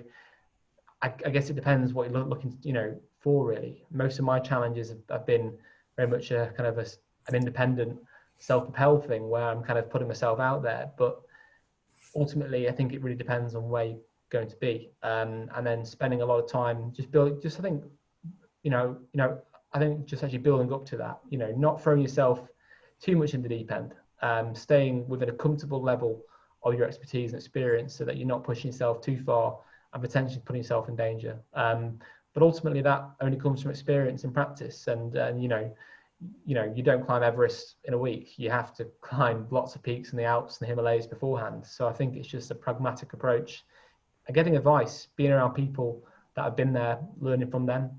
I, I guess it depends what you're looking, you know, for really. Most of my challenges have, have been very much a kind of a, an independent self-propelled thing where I'm kind of putting myself out there. But ultimately, I think it really depends on where you're going to be, um, and then spending a lot of time just building. Just I think, you know, you know, I think just actually building up to that. You know, not throwing yourself too much in the deep end, um, staying within a comfortable level of your expertise and experience, so that you're not pushing yourself too far and potentially putting yourself in danger. Um, but ultimately, that only comes from experience and practice, and and you know you know you don't climb everest in a week you have to [LAUGHS] climb lots of peaks in the alps and the himalayas beforehand so i think it's just a pragmatic approach and getting advice being around people that have been there learning from them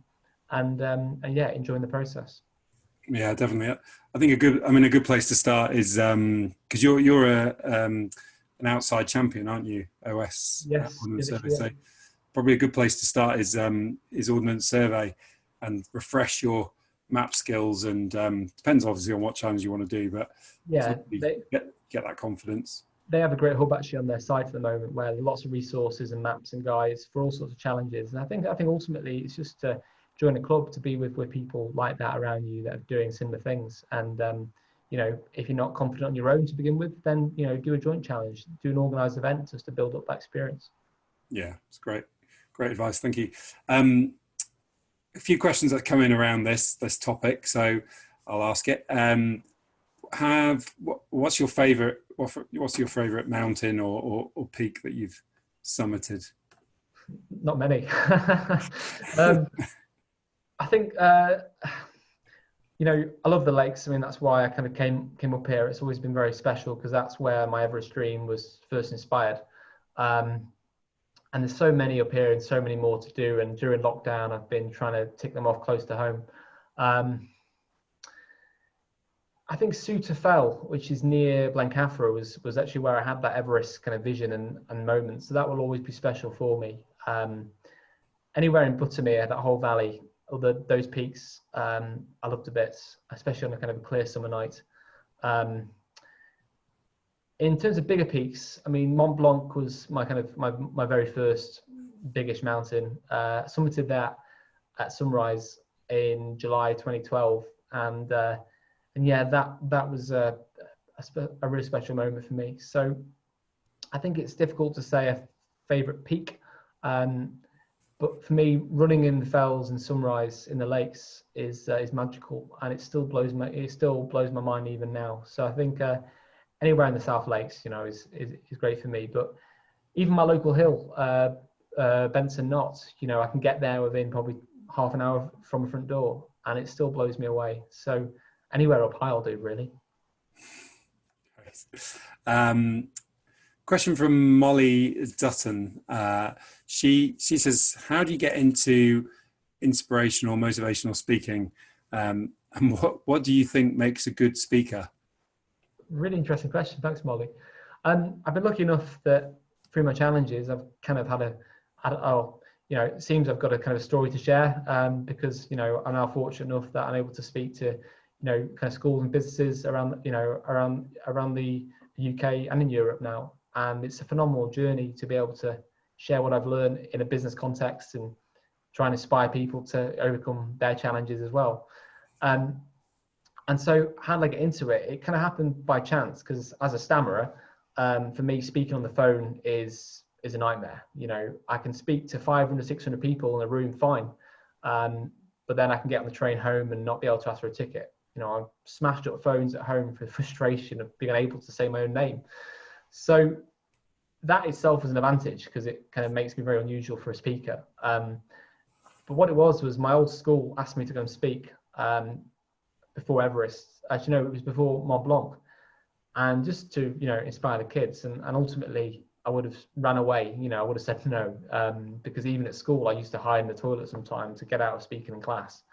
and um, and yeah enjoying the process. Yeah definitely. I think a good i mean a good place to start is um because you're you're a um an outside champion aren't you? Os yes survey. so probably a good place to start is um is ordnance survey and refresh your map skills and um, depends obviously on what challenge you want to do but yeah they, get, get that confidence. They have a great hub actually on their site at the moment where lots of resources and maps and guides for all sorts of challenges. And i think i think ultimately it's just to join a club to be with with people like that around you that are doing similar things and um, you know if you're not confident on your own to begin with then you know do a joint challenge do an organized event just to build up that experience yeah it's great great advice thank you um, a few questions that come in around this this topic, so I'll ask it. Um, have what, what's your favorite? What, what's your favorite mountain or, or, or, peak that you've summited? Not many. [LAUGHS] um, I think uh, you know I love the lakes. I mean that's why I kind of came came up here. It's always been very special because that's where my Everest dream was first inspired. Um, and there's so many up here and so many more to do. And during lockdown, I've been trying to tick them off close to home. Um, I think Souther Fell, which is near Blencathra, was was actually where I had that Everest kind of vision and, and moment. So that will always be special for me. Um, anywhere in Buttermere, that whole valley, the, those peaks, um, I loved a bit, especially on a kind of a clear summer night. Um, in terms of bigger peaks, I mean, Mont Blanc was my kind of my, my very first biggest mountain. Uh, summited that at sunrise in July 2012, and uh, and yeah, that that was a, a, a, really special moment for me. So I think it's difficult to say a favorite peak, um, but for me, running in the fells and sunrise in the lakes is uh, is magical, and it still blows my it still blows my mind even now. So I think. Uh, anywhere in the South Lakes, you know, is, is, is great for me. But even my local hill, uh, uh, Benson Knott, you know, I can get there within probably half an hour from the front door and it still blows me away. So anywhere up high, I'll do really. Um, question from Molly Dutton. Uh, she, she says, how do you get into inspirational, motivational speaking? Um, and what, what do you think makes a good speaker? really interesting question. Thanks, Molly. Um, I've been lucky enough that through my challenges, I've kind of had a, had oh, you know, it seems I've got a kind of story to share um, because, you know, I'm now fortunate enough that I'm able to speak to, you know, kind of schools and businesses around, you know, around, around the UK and in Europe now. And it's a phenomenal journey to be able to share what I've learned in a business context and try and inspire people to overcome their challenges as well. Um, and so how did I get into it? It kind of happened by chance because as a stammerer, um, for me, speaking on the phone is is a nightmare. You know, I can speak to 500, 600 people in a room fine, um, but then I can get on the train home and not be able to ask for a ticket. You know, I'm smashed up phones at home for [LAUGHS] frustration of being able to say my own name. So that itself was an advantage because it kind of makes me very unusual for a speaker. Um, but what it was was my old school asked me to go and speak. Um, before Everest. As you know, it was before Mont Blanc. And just to, you know, inspire the kids. And, and ultimately, I would have ran away. You know, I would have said no. Um, because even at school, I used to hide in the toilet sometimes to get out of speaking in class.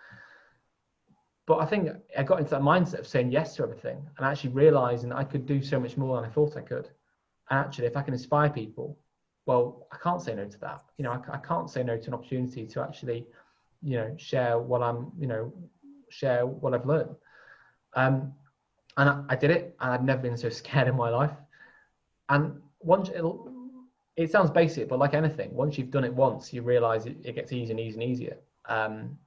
But I think I got into that mindset of saying yes to everything and actually realizing I could do so much more than I thought I could. Actually, if I can inspire people, well, I can't say no to that. You know, I, I can't say no to an opportunity to actually, you know, share what I'm, you know, share what I've learned. Um, and I, I, did it, and I'd never been so [LAUGHS] scared in my life. And once it sounds basic, but like anything, once you've done it once, you realize it, it gets easier and easier and easier. Um,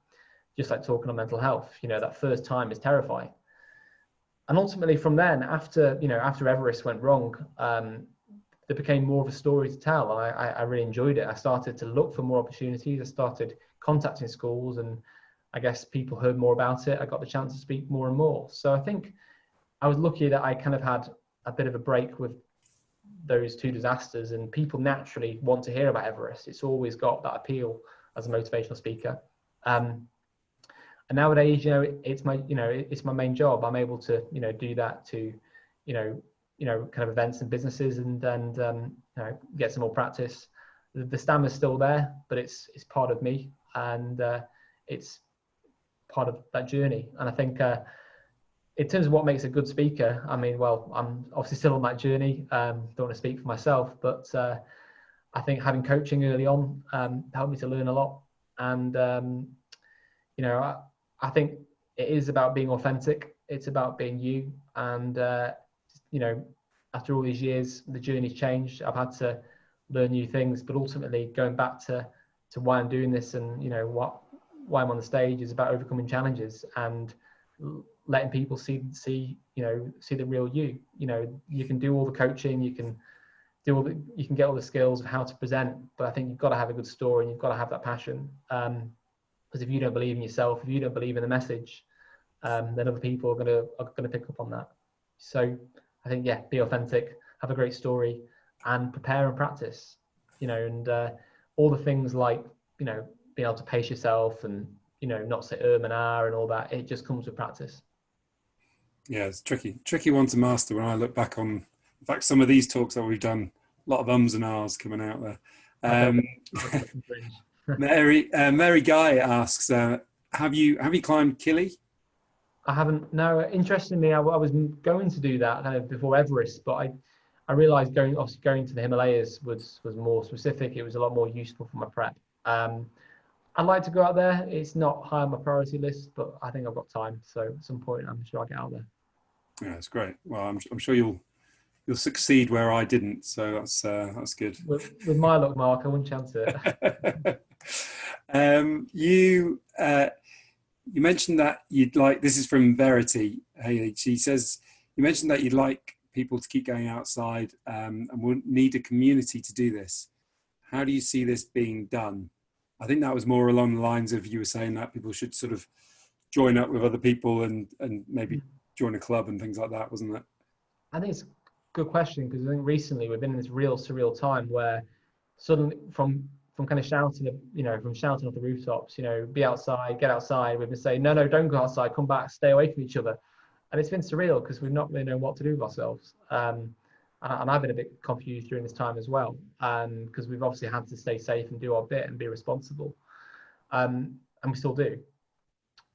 just like talking on mental health, you know, that first time is terrifying. And ultimately, from then, after you know, after Everest went wrong, um, there became more of a story to tell. and I, I really enjoyed it. I started to look for more opportunities. I started contacting schools, and I guess people heard more about it. I got the chance to speak more and more. So I think I was lucky that I kind of had a bit of a break with those two disasters, and people naturally want to hear about Everest. It's always got that appeal as a motivational speaker. Um, and nowadays, you know, it's my, you know, it's my main job. I'm able to, you know, do that to, you know, you know, kind of events and businesses, and and um, you know, get some more practice. The, the is still there, but it's it's part of me, and uh, it's part of that journey. And I think. Uh, in terms of what makes a good speaker, I mean, well, I'm obviously still on that journey. Um, don't want to speak for myself, but uh, I think having coaching early on um, helped me to learn a lot. And um, you know, I, think it is about being authentic. It's about being you. And uh, you know, after all these years, the journey's changed. I've had to learn new things, but ultimately, going back to to why I'm doing this and you know what why I'm on the stage is about overcoming challenges and letting people see see you know see the real you you know you can do all the coaching you can do all the you can get all the skills of how to present but i think you've got to have a good story and you've got to have that passion um because if you don't believe in yourself if you don't believe in the message um then other people are going to are going to pick up on that so i think yeah be authentic have a great story and prepare and practice you know and uh, all the things like you know being able to pace yourself and you know not say erm and r and all that it just comes with practice yeah, it's tricky, tricky one to master. When I look back on, in fact, some of these talks that we've done, a lot of ums and ahs coming out there. [LAUGHS] Um, Mary uh, Mary Guy asks, uh, have you have you climbed Kili? I haven't. No, interestingly, I, I, was going to do that kind of before Everest, but I I realised going obviously going to the Himalayas was was more specific. It was a lot more useful for my prep. Um, I'd like to go out there. It's not high on my priority list, but I think I've got time. So at some point, I'm sure I'll get out there. Yeah, it's great. Well, I'm, I'm sure you'll you'll succeed where I didn't. So that's uh, that's good. With, with my luck, Mark, I wouldn't chance it. [LAUGHS] um, you uh, you mentioned that you'd like. This is from Verity Haley. She says you mentioned that you'd like people to keep going outside um, and would need a community to do this. How do you see this being done? I think that was more along the lines of you were saying that people should sort of join up with other people and and maybe mm. join a club and things like that, wasn't it? I think it's good question because I think recently we've been in this real surreal time where suddenly from from kind of shouting, you know, from shouting off the rooftops, you know, be outside, get outside. We've been saying, no, no, don't go outside, come back, stay away from each other. And it's been surreal because we've not really known what to do with ourselves. Um, and I've been a bit confused during this time as well, because um, we've obviously had to stay safe and do our bit and be responsible, um, and we still do.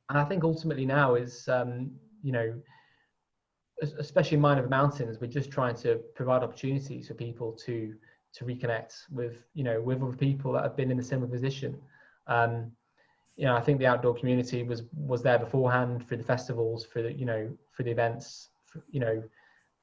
And I think ultimately now is, um, you know, especially in Mind Over Mountains, we're just trying to provide opportunities for people to to reconnect with, you know, with other people that have been in a similar position. Um, you know, I think the outdoor community was was there beforehand for the festivals, for the, you know, for the events, for, you know,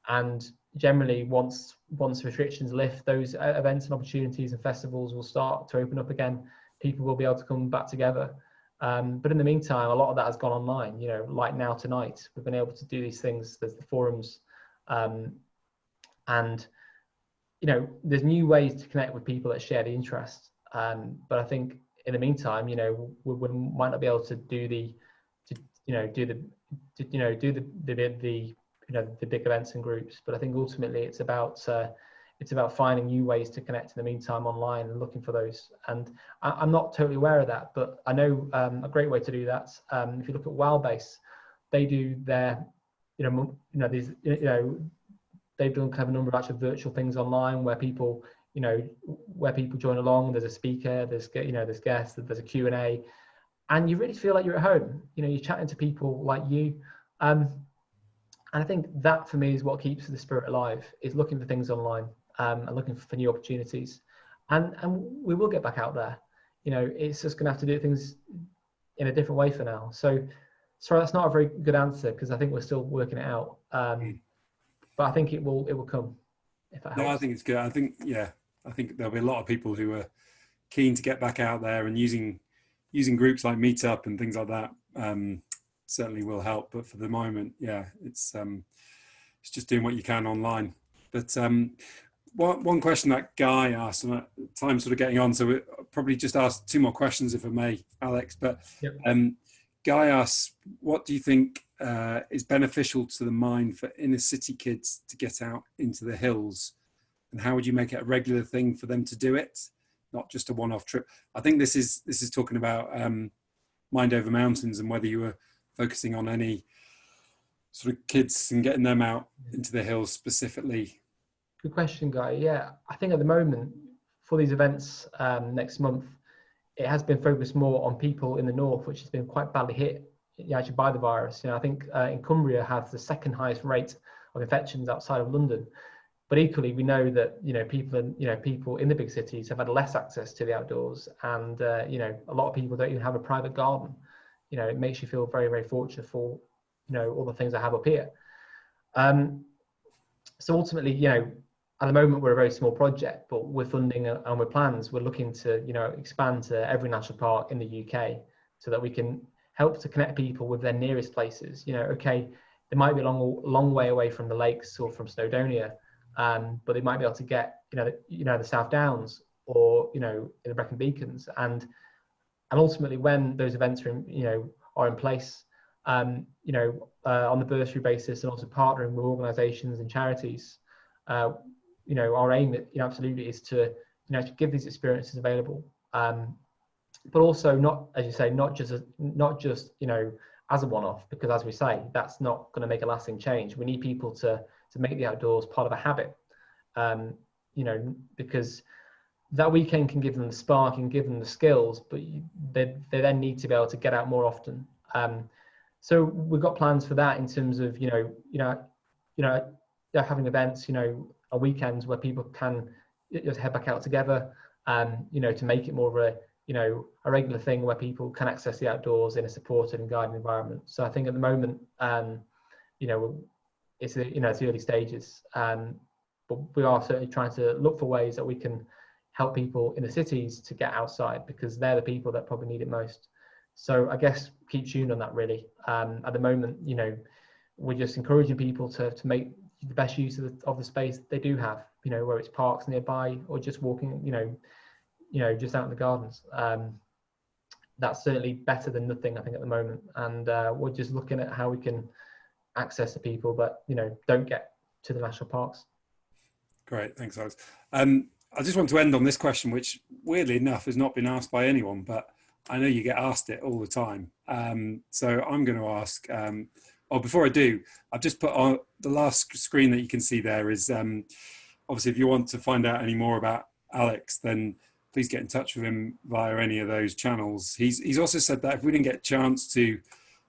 and generally once once restrictions lift those uh, events and opportunities and festivals will start to open up again people will be able to come back together um, but in the meantime a lot of that has gone online you know like now tonight we've been able to do these things there's the forums um, and you know there's new ways to connect with people that share the interest um, but i think in the meantime you know we, we, might not be able to do the to, you know do the to, you know do the the, the you know the big events and groups but i think ultimately it's about uh, it's about finding new ways to connect in the meantime online and looking for those. And I, am not totally aware of that but i know um, a great way to do that um, if you look at wildbase they do their you know you know these you know they've done kind of a number of actual virtual things online where people you know where people join along there's a speaker there's you know there's guests there's a q&a and you really feel like you're at home. You know you're chatting to people like you. Um, and I think that for me is what keeps the spirit alive is looking for things online um, and looking for new opportunities. And, and we will get back out there. You know, it's just going to have to do things in a different way for now. So, sorry, that's not a very good answer because I think we're still working it out. Um, hmm. but I think it will it will come. If no, I think it's good. I think yeah, I think there'll be a lot of people who are keen to get back out there and using using groups like Meetup and things like that um, certainly will help. But for the moment, yeah, it's um, it's just doing what you can online. But um, one, one question that Guy asked, and time's sort of getting on, so we probably just ask two more questions if I may, Alex. But yep. um, Guy asks, what do you think uh, is beneficial to the mind for inner city kids to get out into the hills? And how would you make it a regular thing for them to do it, not just a one-off trip? I think this is this is talking about um, Mind Over Mountains and whether you were focusing on any sort of kids and getting them out into the hills specifically Good question, Guy. Yeah, I think at the moment for these events um, next month, it has been focused more on people in the north, which has been quite badly hit actually by the virus. You know, I think uh, in Cumbria has the second highest rate of infections outside of London. But equally, we know that you know people in you know people in the big cities have had less access to the outdoors, and uh, you know a lot of people don't even have a private garden. You know, it makes you feel very very fortunate for you know all the things I have up here. Um, so ultimately, you know, at the moment we're a very small project but with funding and with plans. We're looking to you know expand to every national park in the uk so that we can help to connect people with their nearest places. You know okay they might be a long long way away from the lakes or from snowdonia um, but they might be able to get you know the, you know the south downs or you know the brecon beacons. And and ultimately when those events are in, you know are in place um, you know uh, on the bursary basis and also partnering with organizations and charities uh, you know our aim you know absolutely is to you know to give these experiences available. Um, but also not as you say not just a, not just you know as a one-off because as we say that's not going to make a lasting change. We need people to to make the outdoors part of a habit. Um, you know because that weekend can give them the spark and give them the skills but they, they then need to be able to get out more often. Um, so we've got plans for that in terms of you know you know you know having events you know a weekends where people can just head back out together and you know to make it more of a you know a regular thing where people can access the outdoors in a supported and guided environment. So i think at the moment um you know it's you know it's the early stages. Um but we are certainly trying to look for ways that we can help people in the cities to get outside because they're the people that probably need it most. So i guess keep tuned on that really. Um at the moment you know we're just encouraging people to to make the best use of the, of the space they do have you know where it's parks nearby or just walking you know you know just out in the gardens. Um, that's certainly better than nothing i think at the moment. And uh, we're just looking at how we can access the people that you know don't get to the national parks. Great. Thanks alex. Um, i just want to end on this question which weirdly enough has not been asked by anyone but i know you get asked it all the time. Um, so i'm going to ask um, oh, before I do, I've just put on the last screen that you can see there is um, obviously if you want to find out any more about Alex, then please get in touch with him via any of those channels. He's, he's also said that if we didn't get a chance to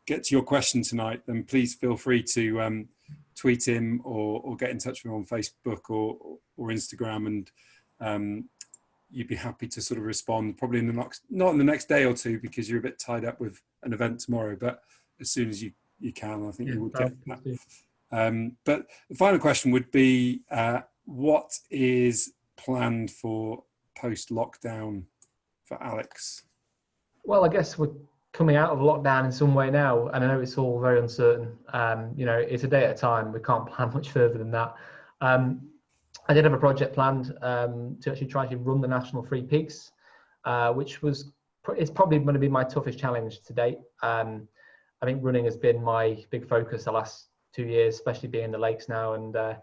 get to your question tonight, then please feel free to um, tweet him or, or get in touch with him on Facebook or, or Instagram and um, you'd be happy to sort of respond probably in the next, not in the next day or two because you're a bit tied up with an event tomorrow, but as soon as you you can. I think yeah, you would get that. Um, but the final question would be, uh, what is planned for post-lockdown for Alex? Well, I guess we're coming out of lockdown in some way now, and I know it's all very uncertain. Um, you know, it's a day at a time. We can't [LAUGHS] plan much further than that. Um, I did have a project planned um, to actually try to run the National Three Peaks, uh, which was it's probably going to be my toughest challenge to date. Um, I think running has been my big focus the last two years, especially being in the lakes now, and uh,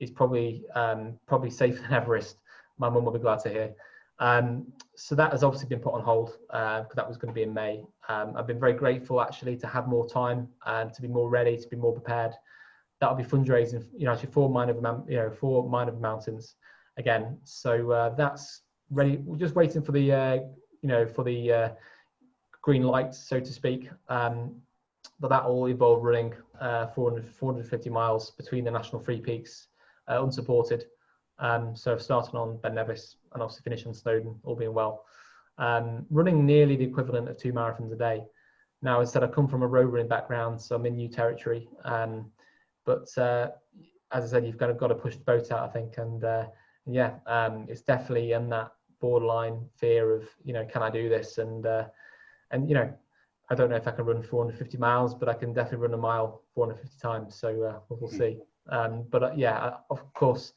it's probably um, probably safer [LAUGHS] than Everest. My mum will be glad to hear. Um, so that has obviously been put on hold because uh, that was going to be in May. Um, I've been very grateful actually to have more time and to be more ready, to be more prepared. That'll be fundraising, you know, actually for Mind Over, you know, for Mind Over Mountains again. So uh, that's ready. We're just waiting for the, uh, you know, for the uh, green light, so to speak. Um, but that all involved running uh, 400, 450 miles between the national three peaks, uh, unsupported. Um, so starting on Ben Nevis and obviously finishing Snowdon, all being well. Um, running nearly the equivalent of two marathons a day. Now, as I said, I come from a road running background, so I'm in new territory. Um, but uh, as I said, you've kind of got to push the boat out, I think. And uh, yeah, um, it's definitely in that borderline fear of, you know, can I do this? And uh, and you know, I don't know if I can run 450 miles, but I can definitely run a mile 450 times. So uh, we'll, we'll, see. Um, but uh, yeah, of course,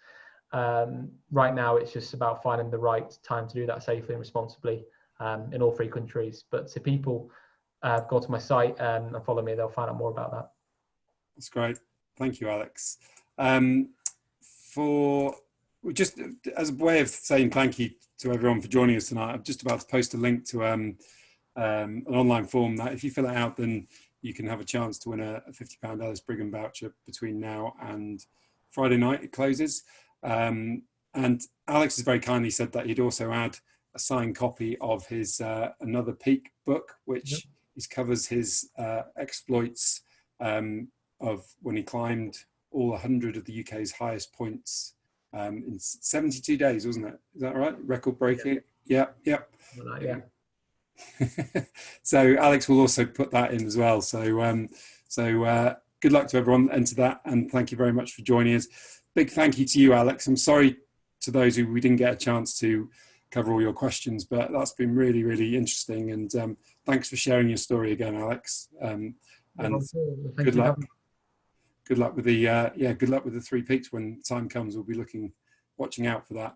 Um, right now, it's just about finding the right time to do that safely and responsibly um, in all three countries. But if people uh, go to my site and follow me, they'll find out more about that. That's great. Thank you, Alex. Um, for just as a way of saying thank you to everyone for joining us tonight, I'm just about to post a link to um, an online form that if you fill it out, then you can have a chance to win a, a £50 Ellis Brigham voucher between now and Friday night it closes. Um, and Alex has very kindly said that he'd also add a signed copy of his uh, Another Peak book, which yep. covers his uh, exploits um, of when he climbed all 100 of the UK's highest points um, in 72 days, wasn't it? Is that right? Record breaking? Yep, yep. yeah. [LAUGHS] so Alex will also put that in as well. So, um, so uh, good luck to everyone into that, and thank you very much for joining us. Big thank you to you, Alex. I'm sorry to those who we didn't get a chance to cover all your questions, but that's been really, really interesting. And um, thanks for sharing your story again, Alex. Um, and good luck good luck with the uh, yeah good luck with the three peaks when time comes we'll be looking watching out for that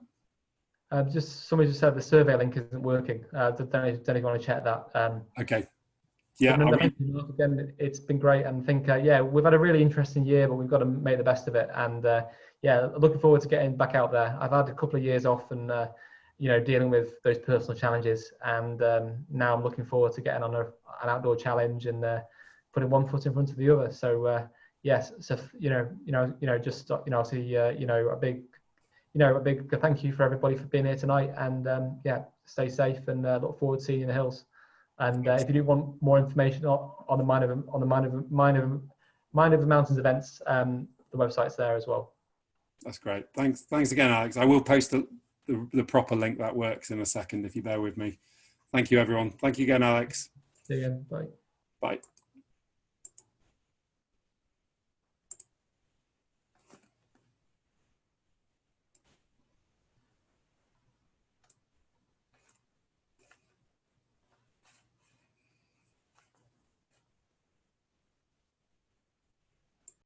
uh, just somebody just said the survey link isn't working. Uh, don't, don't want to check that um, okay. Yeah again it's been great and think uh, yeah we've had a really interesting year but we've got to make the best of it and uh, yeah looking forward to getting back out there. I've had a couple of years off and uh, you know dealing with those personal challenges and um, now i'm looking forward to getting on a, an outdoor challenge and uh, putting one foot in front of the other. So yes, so you know, you know, you know, just you know, see, uh, you know, a big, you know, a big thank you for everybody for being here tonight, and um, yeah, stay safe and uh, look forward to seeing you in the hills. And uh, if you do want more information on, the Mind of on the Mind of Mind of Mind of the Mountains events, um, the website's there as well. That's great. Thanks, thanks again, Alex. I will post the, the, the proper link that works in a second if you bear with me. Thank you, everyone. Thank you again, Alex. See you again. Bye. Bye.